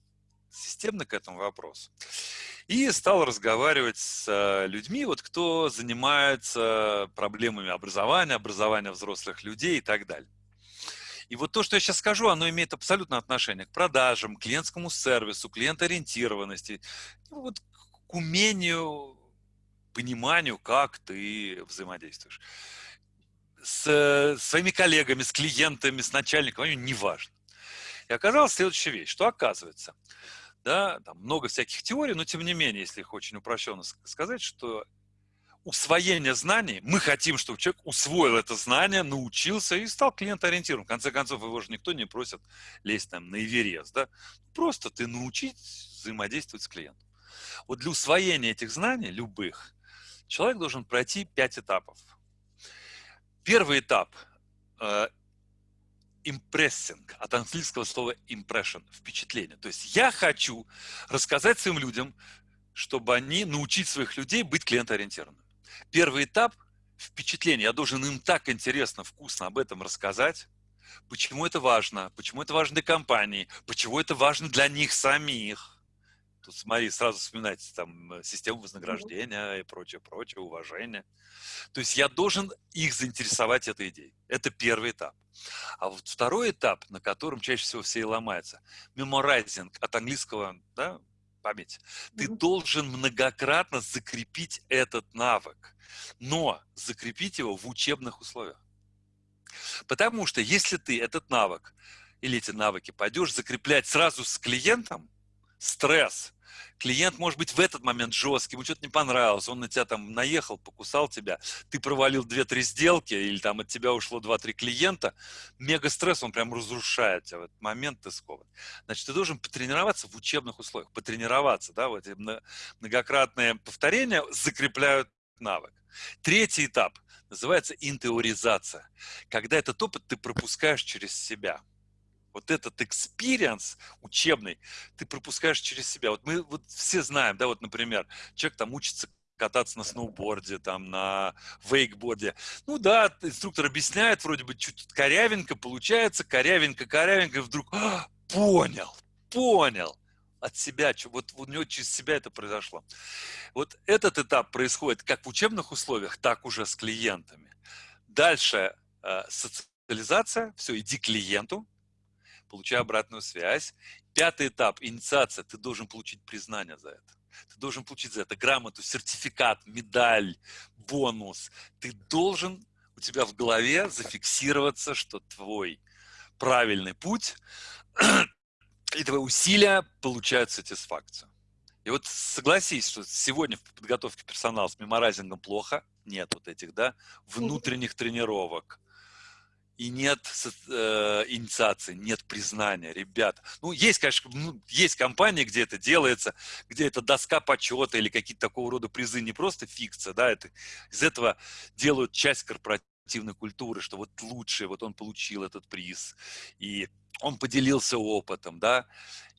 системно к этому вопросу. И стал разговаривать с э, людьми, вот, кто занимается проблемами образования, образования взрослых людей и так далее. И вот то, что я сейчас скажу, оно имеет абсолютно отношение к продажам, клиентскому сервису, клиентоориентированности, ну, вот к умению, пониманию, как ты взаимодействуешь. С своими коллегами, с клиентами, с начальником, неважно. И оказалась следующая вещь, что оказывается – да, там много всяких теорий, но тем не менее, если их очень упрощенно сказать, что усвоение знаний, мы хотим, чтобы человек усвоил это знание, научился и стал клиентоориентированным. В конце концов, его же никто не просит лезть там на Эверест, да? Просто ты научить взаимодействовать с клиентом. Вот для усвоения этих знаний, любых, человек должен пройти пять этапов. Первый этап э, импрессинг, от английского слова impression, впечатление. То есть я хочу рассказать своим людям, чтобы они научить своих людей быть клиентоориентированными. Первый этап – впечатление. Я должен им так интересно, вкусно об этом рассказать, почему это важно, почему это важно для компании, почему это важно для них самих – Тут смотри, сразу вспоминать там э, систему вознаграждения и прочее, прочее, уважение. То есть я должен их заинтересовать этой идеей. Это первый этап. А вот второй этап, на котором чаще всего все и ломаются, меморайзинг от английского, да, память. Ты должен многократно закрепить этот навык, но закрепить его в учебных условиях. Потому что если ты этот навык или эти навыки пойдешь закреплять сразу с клиентом, стресс, клиент может быть в этот момент жесткий, ему что-то не понравилось, он на тебя там наехал, покусал тебя, ты провалил 2-3 сделки, или там от тебя ушло 2-3 клиента, мега стресс, он прям разрушает тебя в этот момент, ты скован. Значит, ты должен потренироваться в учебных условиях, потренироваться, да, вот многократные повторения закрепляют навык. Третий этап называется интеоризация, когда этот опыт ты пропускаешь через себя – вот этот experience учебный ты пропускаешь через себя. Вот мы вот все знаем, да, вот, например, человек там учится кататься на сноуборде, там, на вейкборде. Ну да, инструктор объясняет, вроде бы чуть корявенько получается, корявенько, корявенько, и вдруг а, понял, понял от себя, вот у него через себя это произошло. Вот этот этап происходит как в учебных условиях, так уже с клиентами. Дальше э, социализация, все, иди к клиенту, получай обратную связь. Пятый этап – инициация. Ты должен получить признание за это. Ты должен получить за это грамоту, сертификат, медаль, бонус. Ты должен, у тебя в голове зафиксироваться, что твой правильный путь и твои усилия получают сатисфакцию. И вот согласись, что сегодня в подготовке персонала с меморайзингом плохо, нет вот этих, да, внутренних тренировок, и нет э, инициации, нет признания, ребята. Ну, есть, конечно, ну, есть компании, где это делается, где это доска почета или какие-то такого рода призы, не просто фикция, да, это, из этого делают часть корпоративной культуры, что вот лучше, вот он получил этот приз, и он поделился опытом, да,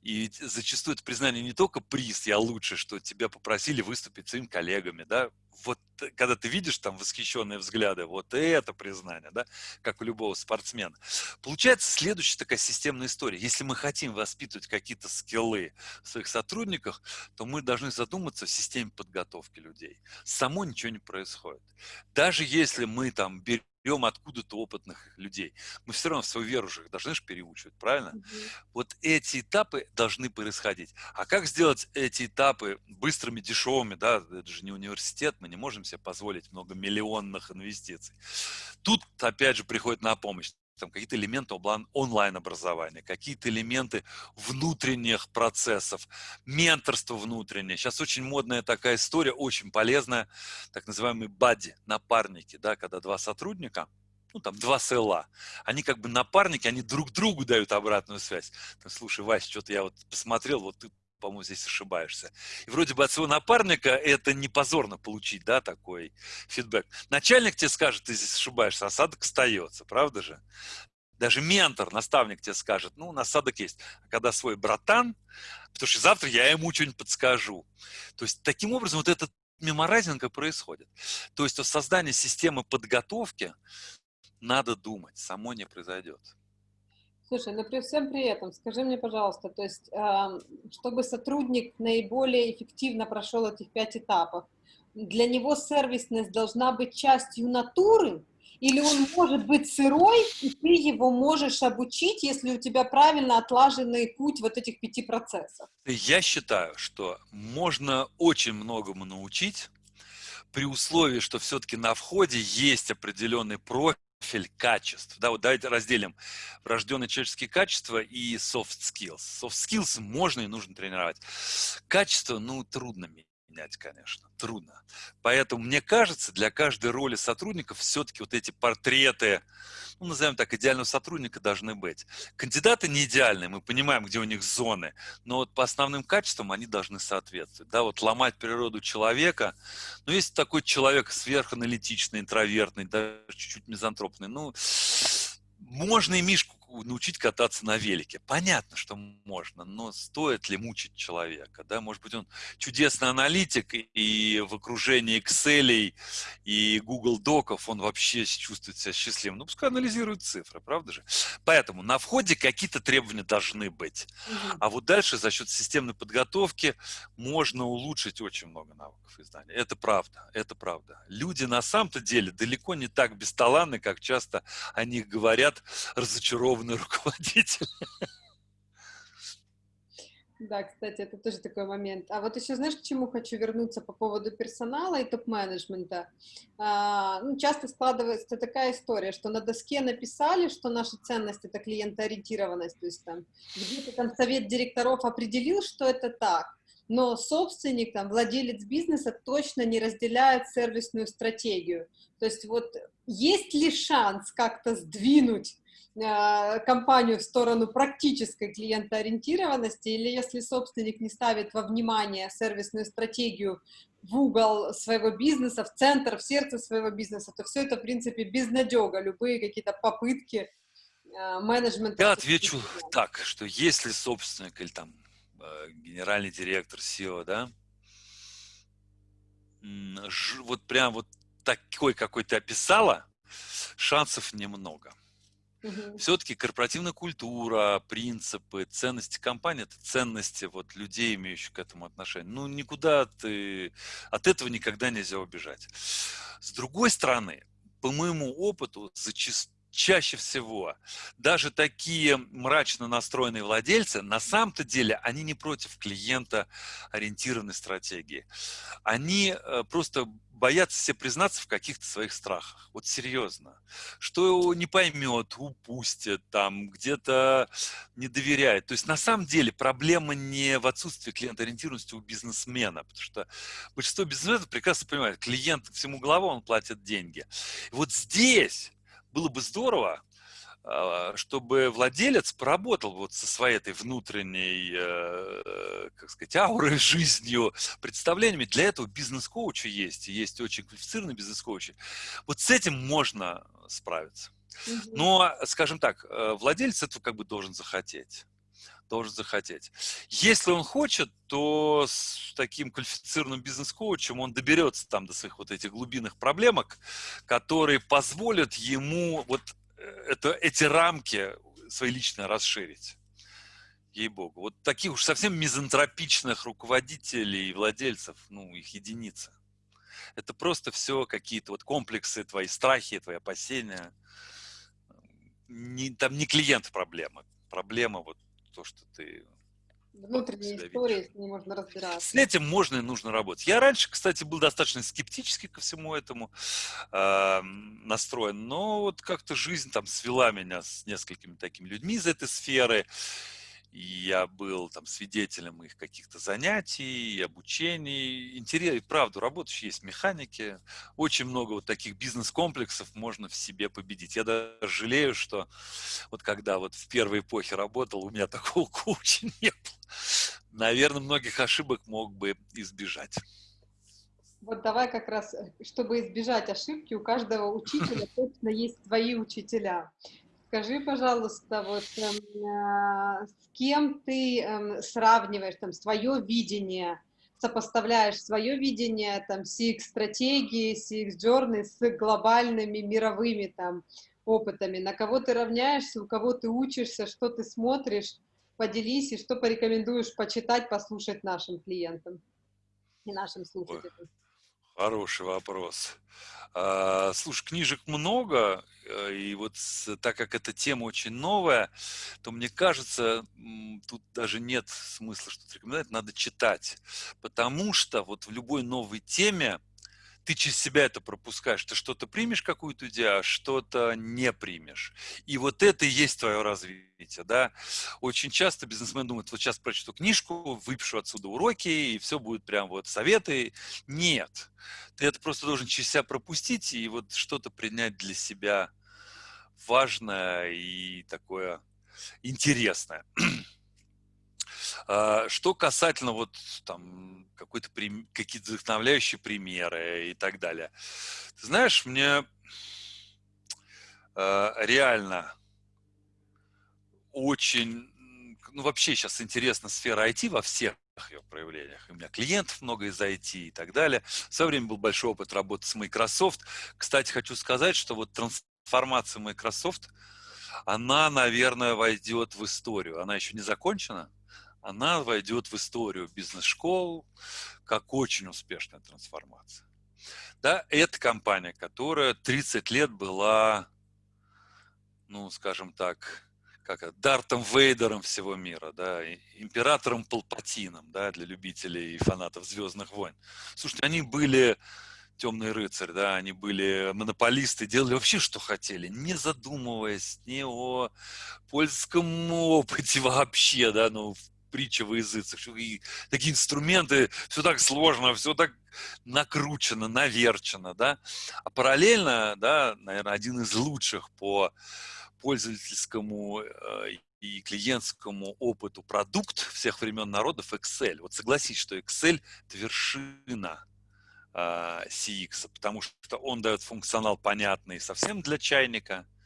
и зачастую это признание не только приз, я лучше, что тебя попросили выступить своими коллегами, да, вот э, когда ты видишь там восхищенные взгляды, вот это признание, да, как у любого спортсмена. Получается следующая такая системная история. Если мы хотим воспитывать какие-то скиллы в своих сотрудниках, то мы должны задуматься в системе подготовки людей. Само ничего не происходит. Даже если мы там берем берем откуда-то опытных людей. Мы все равно свою веру же должны же переучивать, правильно? Mm-hmm. Вот эти этапы должны происходить. А как сделать эти этапы быстрыми, дешевыми, да, это же не университет, мы не можем себе позволить многомиллионных инвестиций. Тут, опять же, приходит на помощь там какие-то элементы онлайн-образования, какие-то элементы внутренних процессов, менторство внутреннее. Сейчас очень модная такая история, очень полезная, так называемые бадди, напарники, да, когда два сотрудника, ну, там, два села, они как бы напарники, они друг другу дают обратную связь. Слушай, Вася, что-то я вот посмотрел, вот ты по-моему, здесь ошибаешься. И вроде бы от своего напарника это не позорно получить, да, такой фидбэк. Начальник тебе скажет, ты здесь ошибаешься, осадок остается, правда же? Даже ментор, наставник тебе скажет, ну, насадок есть. А когда свой братан, потому что завтра я ему что-нибудь подскажу. То есть, таким образом, вот этот меморайзинг происходит. То есть, о создании системы подготовки надо думать, само не произойдет. Слушай, но при всем при этом, скажи мне, пожалуйста, то есть, э, чтобы сотрудник наиболее эффективно прошел этих пять этапов, для него сервисность должна быть частью натуры, или он может быть сырой, и ты его можешь обучить, если у тебя правильно отлаженный путь вот этих пяти процессов? Я считаю, что можно очень многому научить, при условии, что все-таки на входе есть определенный профиль, профиль качеств. Да, вот давайте разделим врожденные человеческие качества и soft skills. Soft skills можно и нужно тренировать. Качество, ну, трудно менять, конечно, трудно. Поэтому, мне кажется, для каждой роли сотрудников все-таки вот эти портреты, ну, назовем так, идеального сотрудника должны быть. Кандидаты не идеальные, мы понимаем, где у них зоны, но вот по основным качествам они должны соответствовать. Да, вот ломать природу человека, ну, есть такой человек сверханалитичный, интровертный, даже чуть-чуть мизантропный, ну, можно и Мишку научить кататься на велике. Понятно, что можно, но стоит ли мучить человека? Да? Может быть, он чудесный аналитик, и в окружении Excel и Google Доков он вообще чувствует себя счастливым. Ну, пускай анализирует цифры, правда же? Поэтому на входе какие-то требования должны быть. А вот дальше за счет системной подготовки можно улучшить очень много навыков издания. Это правда, это правда. Люди на самом-то деле далеко не так бесталанны, как часто о них говорят разочарованные верховный [LAUGHS] руководитель. Да, кстати, это тоже такой момент. А вот еще знаешь, к чему хочу вернуться по поводу персонала и топ-менеджмента? А, ну, часто складывается такая история, что на доске написали, что наша ценность это клиентоориентированность, то есть там где-то там совет директоров определил, что это так, но собственник, там, владелец бизнеса точно не разделяет сервисную стратегию. То есть вот есть ли шанс как-то сдвинуть компанию в сторону практической клиентоориентированности, или если собственник не ставит во внимание сервисную стратегию в угол своего бизнеса, в центр, в сердце своего бизнеса, то все это, в принципе, безнадега, любые какие-то попытки э, менеджмента. Я отвечу так, что если собственник или там э, генеральный директор SEO, да, вот прям вот такой, какой ты описала, шансов немного. Угу. Все-таки корпоративная культура, принципы, ценности компании это ценности вот людей, имеющих к этому отношение. Ну, никуда ты от этого никогда нельзя убежать. С другой стороны, по моему опыту, зачастую чаще всего даже такие мрачно настроенные владельцы, на самом-то деле, они не против клиента ориентированной стратегии. Они э, просто боятся себе признаться в каких-то своих страхах. Вот серьезно. Что его не поймет, упустит, там, где-то не доверяет. То есть на самом деле проблема не в отсутствии клиентоориентированности у бизнесмена, потому что большинство бизнесменов прекрасно понимает, клиент всему голову, он платит деньги. И вот здесь было бы здорово, чтобы владелец поработал вот со своей этой внутренней, э, как сказать, аурой, [LAUGHS] жизнью, представлениями. Для этого бизнес-коучи есть, есть очень квалифицированные бизнес-коучи. Вот с этим можно справиться. Но, скажем так, э, владелец этого как бы должен захотеть должен захотеть. Если он хочет, то с таким квалифицированным бизнес-коучем он доберется там до своих вот этих глубинных проблемок, которые позволят ему вот это, эти рамки свои личные расширить. Ей-богу. Вот таких уж совсем мизантропичных руководителей и владельцев, ну, их единицы. Это просто все какие-то вот комплексы, твои страхи, твои опасения. Не, там не клиент проблема. Проблема вот то, что ты внутренние истории, с ними можно разбираться. С этим можно и нужно работать. Я раньше, кстати, был достаточно скептически ко всему этому э, настроен, но вот как-то жизнь там свела меня с несколькими такими людьми из этой сферы, и я был там свидетелем их каких-то занятий, обучений. Интересно, правда, работающие есть механики. Очень много вот таких бизнес-комплексов можно в себе победить. Я даже жалею, что вот когда вот в первой эпохе работал, у меня [LAUGHS] такого кучи не было. Наверное, многих ошибок мог бы избежать. Вот давай как раз, э, чтобы избежать ошибки, у каждого [LAUGHS] учителя точно есть свои учителя. Скажи, пожалуйста, вот э, с кем ты э, сравниваешь там свое видение, сопоставляешь свое видение там CX-стратегии, CX-джорны с глобальными мировыми там опытами, на кого ты равняешься, у кого ты учишься, что ты смотришь, поделись и что порекомендуешь почитать, послушать нашим клиентам и нашим слушателям. Хороший вопрос. А, слушай, книжек много, э, и вот так как эта тема очень новая, то мне кажется, тут даже нет смысла что-то рекомендовать, надо читать. Потому что вот в любой новой теме ты через себя это пропускаешь. Ты что-то примешь какую-то идею, а что-то не примешь. И вот это и есть твое развитие. Да? Очень часто бизнесмен думает, вот сейчас прочту книжку, выпишу отсюда уроки, и все будет прям вот советы. Нет. Ты это просто должен через себя пропустить и вот что-то принять для себя важное и такое интересное. А, что касательно вот там какой-то какие-то вдохновляющие примеры и так далее. Ты знаешь, мне э, реально очень, ну вообще сейчас интересна сфера IT во всех ее проявлениях. У меня клиентов много из IT и так далее. В свое время был большой опыт работы с Microsoft. Кстати, хочу сказать, что вот трансформация Microsoft, она, наверное, войдет в историю. Она еще не закончена, она войдет в историю бизнес-школ как очень успешная трансформация. Да, это компания, которая 30 лет была, ну, скажем так, как Дартом Вейдером всего мира, да, императором Палпатином, да, для любителей и фанатов Звездных войн. Слушайте, они были темный рыцарь, да, они были монополисты, делали вообще, что хотели, не задумываясь ни о польском опыте вообще, да, ну, притча во языцах, и такие инструменты, все так сложно, все так накручено, наверчено, да. А параллельно, да, наверное, один из лучших по пользовательскому э, и клиентскому опыту продукт всех времен народов Excel. Вот согласись, что Excel – это вершина э, CX, потому что он дает функционал понятный совсем для чайника –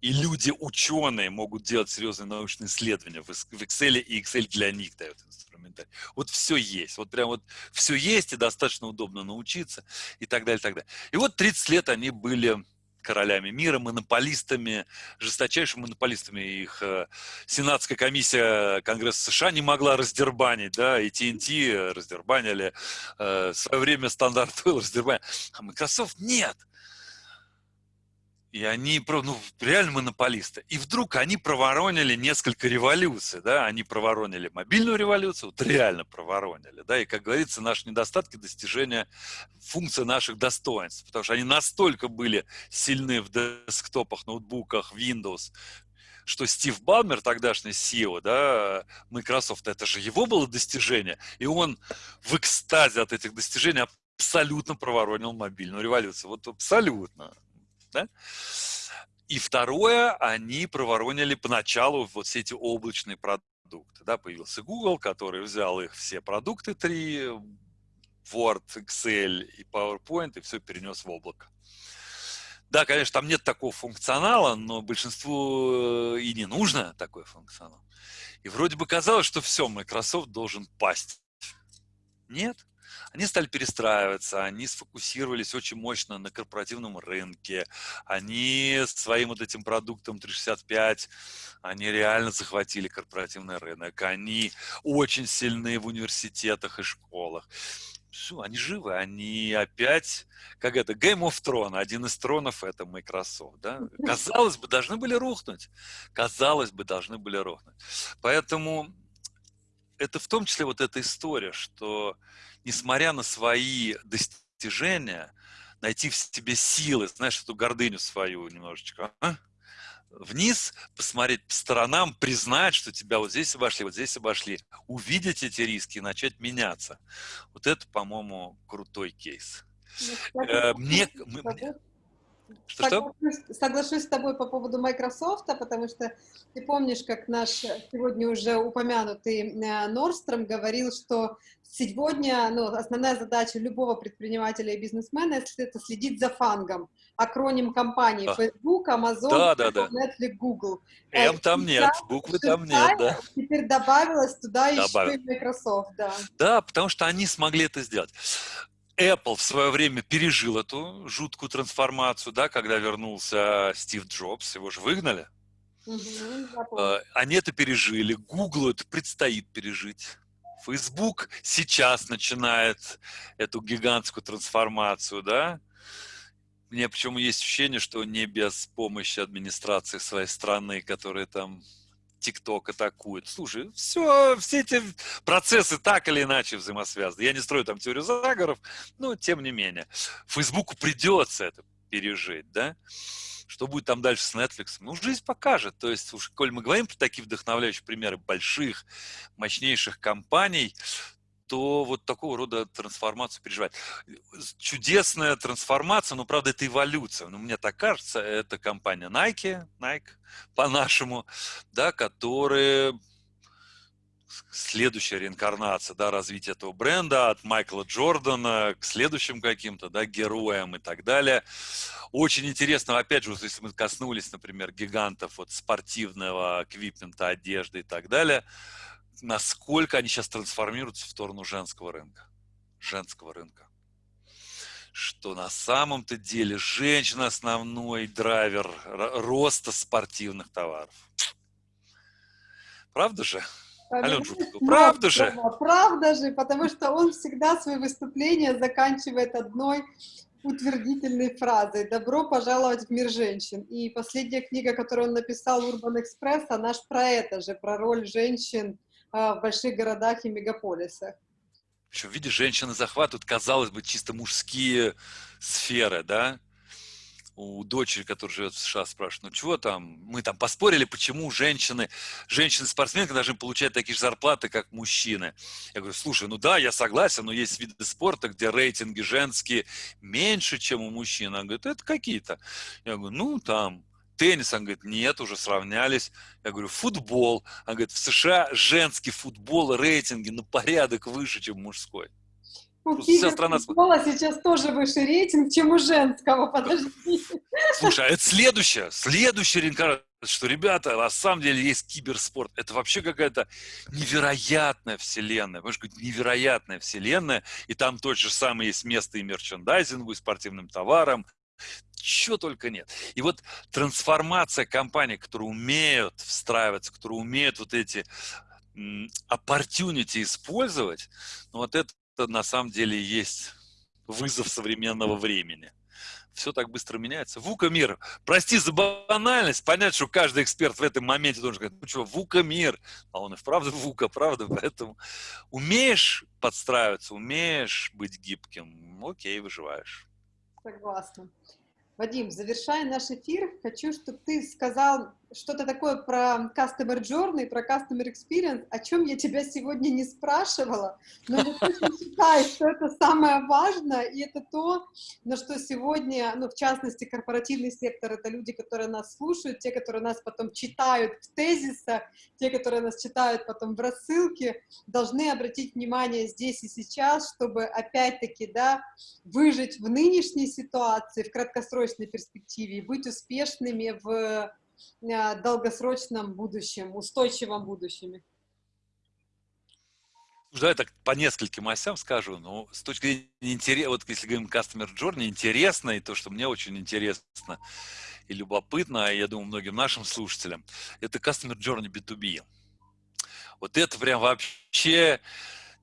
и люди, ученые, могут делать серьезные научные исследования в Excel, и Excel для них дает инструментарий. Вот все есть, вот прям вот все есть, и достаточно удобно научиться, и так далее, и так далее. И вот 30 лет они были королями мира, монополистами, жесточайшими монополистами. Их э, Сенатская комиссия Конгресса США не могла раздербанить, да, и TNT раздербанили, э, в свое время стандарт был раздербанили. А Microsoft нет. И они ну, реально монополисты. И вдруг они проворонили несколько революций, да, они проворонили мобильную революцию, вот реально проворонили, да, и, как говорится, наши недостатки достижения функции наших достоинств, потому что они настолько были сильны в десктопах, ноутбуках, Windows, что Стив Балмер, тогдашний CEO, да, Microsoft, это же его было достижение, и он в экстазе от этих достижений абсолютно проворонил мобильную революцию. Вот абсолютно. Да? И второе, они проворонили поначалу вот все эти облачные продукты. Да, появился Google, который взял их все продукты три, Word, Excel и PowerPoint, и все перенес в облако. Да, конечно, там нет такого функционала, но большинству э, и не нужно такой функционал. И вроде бы казалось, что все, Microsoft должен пасть. Нет. Они стали перестраиваться, они сфокусировались очень мощно на корпоративном рынке, они своим вот этим продуктом 365, они реально захватили корпоративный рынок, они очень сильны в университетах и школах. все, они живы, они опять, как это, Game of Thrones, один из тронов это Microsoft, да? Казалось бы, должны были рухнуть, казалось бы, должны были рухнуть. Поэтому это в том числе вот эта история, что несмотря на свои достижения, найти в себе силы, знаешь, эту гордыню свою немножечко, а? вниз, посмотреть по сторонам, признать, что тебя вот здесь обошли, вот здесь обошли, увидеть эти риски и начать меняться. Вот это, по-моему, крутой кейс. Ну, э, мне, мне, что, соглашусь, что? соглашусь с тобой по поводу Microsoft, потому что ты помнишь, как наш сегодня уже упомянутый Норстром говорил, что сегодня ну, основная задача любого предпринимателя и бизнесмена это следить за фангом, акроним компаний а. Facebook, Amazon, да, да, да. Netflix, Google. М там нет, буквы там нет, да. Теперь добавилось туда Добавил. еще и Microsoft, да. Да, потому что они смогли это сделать. Apple в свое время пережил эту жуткую трансформацию, да, когда вернулся Стив Джобс, его же выгнали. Угу, Они это пережили, Google это предстоит пережить. Facebook сейчас начинает эту гигантскую трансформацию, да. Мне почему есть ощущение, что не без помощи администрации своей страны, которые там ТикТок атакует. Слушай, все, все эти процессы так или иначе взаимосвязаны. Я не строю там теорию заговоров, но тем не менее. Фейсбуку придется это пережить, да? Что будет там дальше с Netflix? Ну, жизнь покажет. То есть, уж, коль мы говорим про такие вдохновляющие примеры больших, мощнейших компаний, то вот такого рода трансформацию переживать. Чудесная трансформация, но, правда, это эволюция. Ну, мне так кажется, это компания Nike, Nike по-нашему, да, которые следующая реинкарнация, да, развития этого бренда от Майкла Джордана к следующим каким-то, да, героям и так далее. Очень интересно, опять же, если мы коснулись, например, гигантов вот спортивного эквипмента, одежды и так далее, насколько они сейчас трансформируются в сторону женского рынка. Женского рынка. Что на самом-то деле женщина основной драйвер роста спортивных товаров. Правда же? Алена Жукова, правда же? Правда же, потому что он всегда свои выступления заканчивает одной утвердительной фразой «Добро пожаловать в мир женщин». И последняя книга, которую он написал, «Урбан Экспресс», она же про это же, про роль женщин в больших городах и мегаполисах. Причем, видишь, женщины захватывают, казалось бы, чисто мужские сферы, да? У дочери, которая живет в США, спрашивают, ну чего там, мы там поспорили, почему женщины, женщины-спортсменки должны получать такие же зарплаты, как мужчины. Я говорю, слушай, ну да, я согласен, но есть виды спорта, где рейтинги женские меньше, чем у мужчин. Она говорит, это какие-то. Я говорю, ну там теннис? Он говорит, нет, уже сравнялись. Я говорю, футбол. Он говорит, в США женский футбол рейтинги на порядок выше, чем мужской. У вся страна... футбола сейчас тоже выше рейтинг, чем у женского, подожди. Слушай, а это следующее, следующая реинкарнация, что, ребята, на самом деле есть киберспорт. Это вообще какая-то невероятная вселенная, понимаешь, невероятная вселенная, и там тот же самый есть место и мерчендайзингу, и спортивным товарам, чего только нет. И вот трансформация компаний, которые умеют встраиваться, которые умеют вот эти opportunity использовать, ну вот это на самом деле есть вызов современного времени. Все так быстро меняется. Вука мир. Прости за банальность. Понять, что каждый эксперт в этом моменте должен сказать, ну что, Вука мир. А он и вправду Вука, правда? Поэтому умеешь подстраиваться, умеешь быть гибким, окей, выживаешь. Согласна. Вадим, завершая наш эфир, хочу, чтобы ты сказал что-то такое про Customer Journey, про Customer Experience, о чем я тебя сегодня не спрашивала, но я точно считаю, что это самое важное, и это то, на что сегодня, ну, в частности, корпоративный сектор, это люди, которые нас слушают, те, которые нас потом читают в тезисах, те, которые нас читают потом в рассылке, должны обратить внимание здесь и сейчас, чтобы опять-таки, да, выжить в нынешней ситуации, в краткосрочной перспективе, быть успешными в долгосрочном будущем, устойчивом будущем? Да, я так по нескольким осям скажу, но с точки зрения интереса, вот если говорим Customer Journey, интересно, и то, что мне очень интересно и любопытно, а я думаю, многим нашим слушателям, это Customer Journey B2B. Вот это прям вообще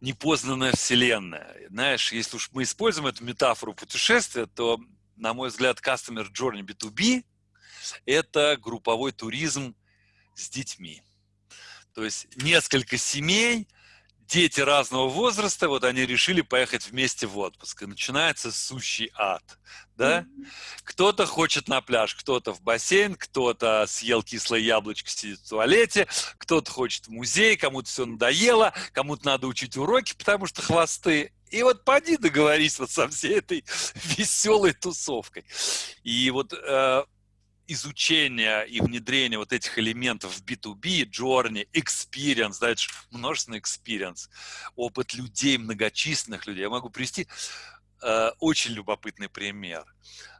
непознанная вселенная. Знаешь, если уж мы используем эту метафору путешествия, то, на мой взгляд, Customer Journey B2B – это групповой туризм с детьми. То есть несколько семей, дети разного возраста, вот они решили поехать вместе в отпуск. И начинается сущий ад. Да? Кто-то хочет на пляж, кто-то в бассейн, кто-то съел кислое яблочко, сидит в туалете, кто-то хочет в музей, кому-то все надоело, кому-то надо учить уроки, потому что хвосты. И вот поди договорись вот со всей этой [LAUGHS] веселой тусовкой. И вот э, изучения и внедрения вот этих элементов в B2B, journey, experience, дальше множественный experience, опыт людей, многочисленных людей. Я могу привести э, очень любопытный пример.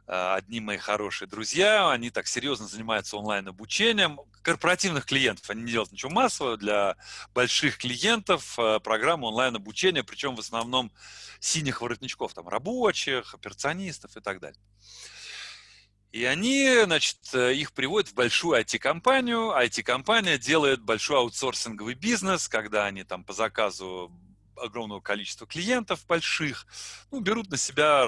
Э, одни мои хорошие друзья, они так серьезно занимаются онлайн-обучением корпоративных клиентов. Они не делают ничего массового для больших клиентов, э, онлайн-обучения, причем в основном синих воротничков, там рабочих, операционистов и так далее. И они, значит, э, их приводят в большую IT-компанию. IT-компания делает большой аутсорсинговый бизнес, когда они там по заказу огромного количества клиентов больших, ну, берут на себя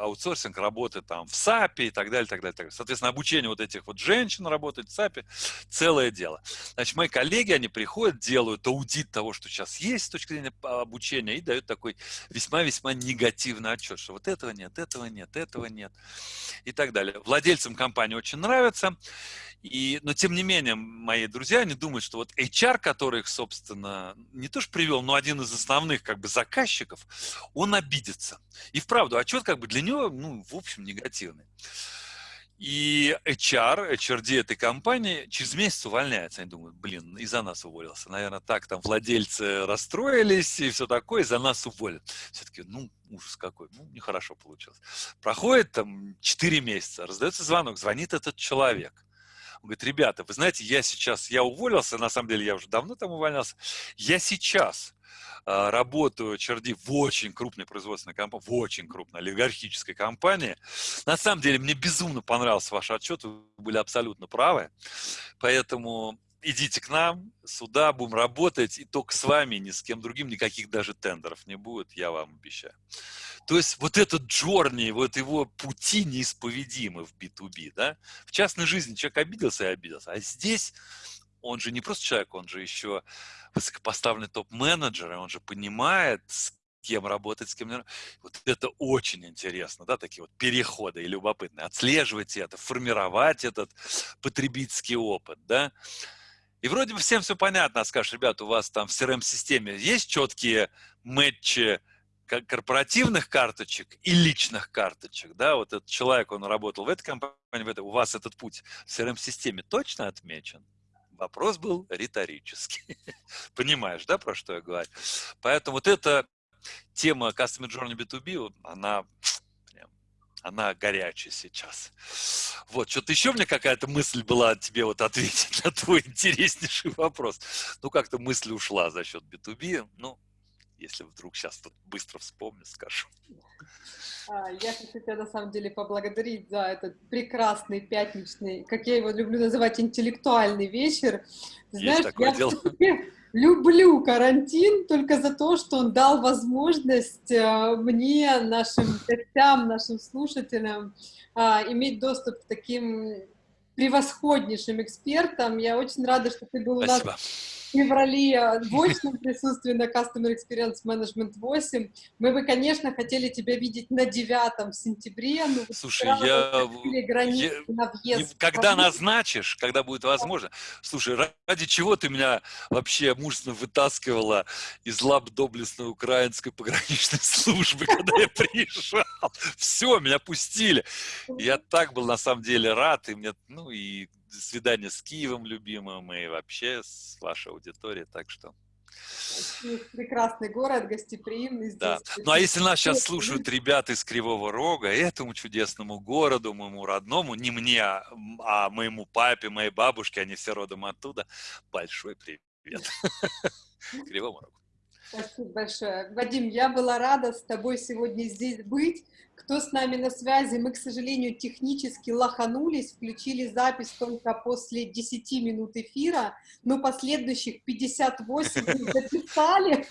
аутсорсинг работы там в САПе и так далее, так далее, так далее. Соответственно, обучение вот этих вот женщин работать в САПе – целое дело. Значит, мои коллеги, они приходят, делают аудит того, что сейчас есть с точки зрения обучения, и дают такой весьма-весьма негативный отчет, что вот этого нет, этого нет, этого нет и так далее. Владельцам компании очень нравится, и, но тем не менее, мои друзья, они думают, что вот HR, который их, собственно, не то что привел, но один из основных как бы заказчиков, он обидится. И вправду, отчет как бы для него, ну, в общем, негативный. И HR, HRD этой компании через месяц увольняется. Они думают, блин, из-за нас уволился. Наверное, так там владельцы расстроились и все такое, из-за нас уволят. Все-таки, ну, ужас какой, ну, нехорошо получилось. Проходит там 4 месяца, раздается звонок, звонит этот человек. Он говорит, ребята, вы знаете, я сейчас, я уволился, на самом деле я уже давно там увольнялся, я сейчас э, работаю черди в очень крупной производственной компании, в очень крупной олигархической компании. На самом деле мне безумно понравился ваш отчет, вы были абсолютно правы, поэтому идите к нам, сюда, будем работать, и только с вами, ни с кем другим, никаких даже тендеров не будет, я вам обещаю. То есть вот этот джорни, вот его пути неисповедимы в B2B, да? В частной жизни человек обиделся и обиделся, а здесь он же не просто человек, он же еще высокопоставленный топ-менеджер, и он же понимает, с кем работать, с кем не Вот это очень интересно, да, такие вот переходы и любопытные. Отслеживать это, формировать этот потребительский опыт, да. И вроде бы всем все понятно, а скажешь, ребят, у вас там в CRM-системе есть четкие матчи корпоративных карточек и личных карточек, да, вот этот человек, он работал в этой компании, в этой, у вас этот путь в CRM-системе точно отмечен? Вопрос был риторический. [LAUGHS] Понимаешь, да, про что я говорю? Поэтому вот эта тема Customer Journey B2B, она, она горячая сейчас. Вот, что-то еще мне какая-то мысль была тебе вот ответить [LAUGHS] на твой интереснейший вопрос. Ну, как-то мысль ушла за счет B2B. Ну, если вдруг сейчас тут быстро вспомню, скажу. А, я хочу тебя на самом деле поблагодарить за этот прекрасный пятничный, как я его люблю называть, интеллектуальный вечер. Знаешь, такое я дело. люблю карантин только за то, что он дал возможность э, мне, нашим гостям, нашим слушателям а, иметь доступ к таким превосходнейшим экспертам. Я очень рада, что ты был Спасибо. у нас феврале в очном присутствии на Customer Experience Management 8. Мы бы, конечно, хотели тебя видеть на 9 сентябре. Но Слушай, я... я... На въезд. Когда назначишь, когда будет возможно. Слушай, ради чего ты меня вообще мужественно вытаскивала из лап доблестной украинской пограничной службы, когда я приезжал? Все, меня пустили. Я так был на самом деле рад, и мне, ну и свидания с Киевом любимым и вообще с вашей аудиторией, так что... Прекрасный город, гостеприимный. Здесь да. Ну а если нас сейчас слушают ребята из Кривого Рога, этому чудесному городу, моему родному, не мне, а моему папе, моей бабушке, они все родом оттуда, большой привет. [LAUGHS] Кривому Рогу. Спасибо большое. Вадим, я была рада с тобой сегодня здесь быть. Кто с нами на связи? Мы, к сожалению, технически лоханулись, включили запись только после 10 минут эфира, но последующих 58 мы [LAUGHS] записали.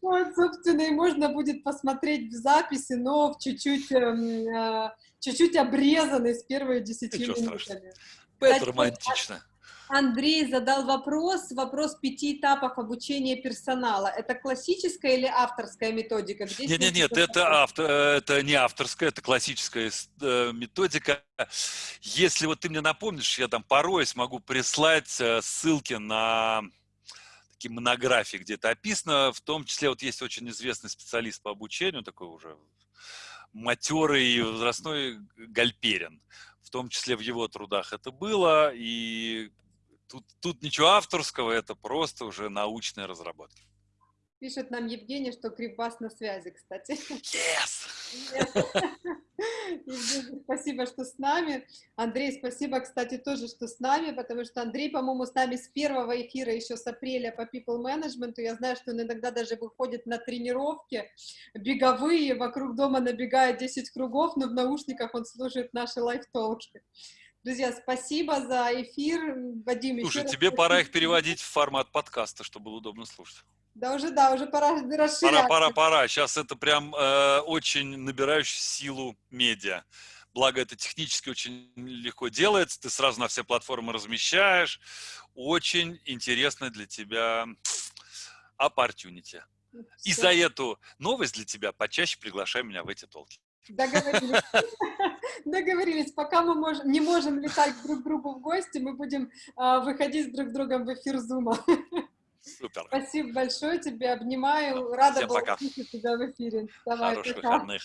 Вот, собственно, и можно будет посмотреть в записи, но в чуть-чуть эм, э, чуть-чуть обрезанный с первой 10 минутами. Это романтично. Андрей задал вопрос, вопрос пяти этапов обучения персонала. Это классическая или авторская методика? Нет, нет, нет, это, автор, это не авторская, это классическая э, методика. Если вот ты мне напомнишь, я там порой смогу прислать э, ссылки на такие монографии, где это описано, в том числе вот есть очень известный специалист по обучению, такой уже матерый возрастной Гальперин. В том числе в его трудах это было, и Тут, тут ничего авторского, это просто уже научные разработки. Пишет нам Евгений, что Крипбас на связи, кстати. Yes! Евгений, спасибо, что с нами. Андрей, спасибо, кстати, тоже, что с нами, потому что Андрей, по-моему, с нами с первого эфира, еще с апреля по People Management. Я знаю, что он иногда даже выходит на тренировки беговые, вокруг дома набегает 10 кругов, но в наушниках он слушает наши лайф-толки. Друзья, спасибо за эфир. Вадим, Слушай, тебе спасибо. пора их переводить в формат подкаста, чтобы было удобно слушать. Да, уже, да, уже пора расширять. Пора, пора, пора. Сейчас это прям э, очень набирающий силу медиа. Благо, это технически очень легко делается. Ты сразу на все платформы размещаешь. Очень интересно для тебя opportunity. И за эту новость для тебя почаще приглашай меня в эти толки. Договорились. [LAUGHS] Договорились. Пока мы можем, не можем летать друг к другу в гости, мы будем а, выходить друг с другом в эфир Зума. Супер. Спасибо большое тебе, обнимаю. Рада Всем была пока. тебя в эфире. Давай, Хороших пока. выходных.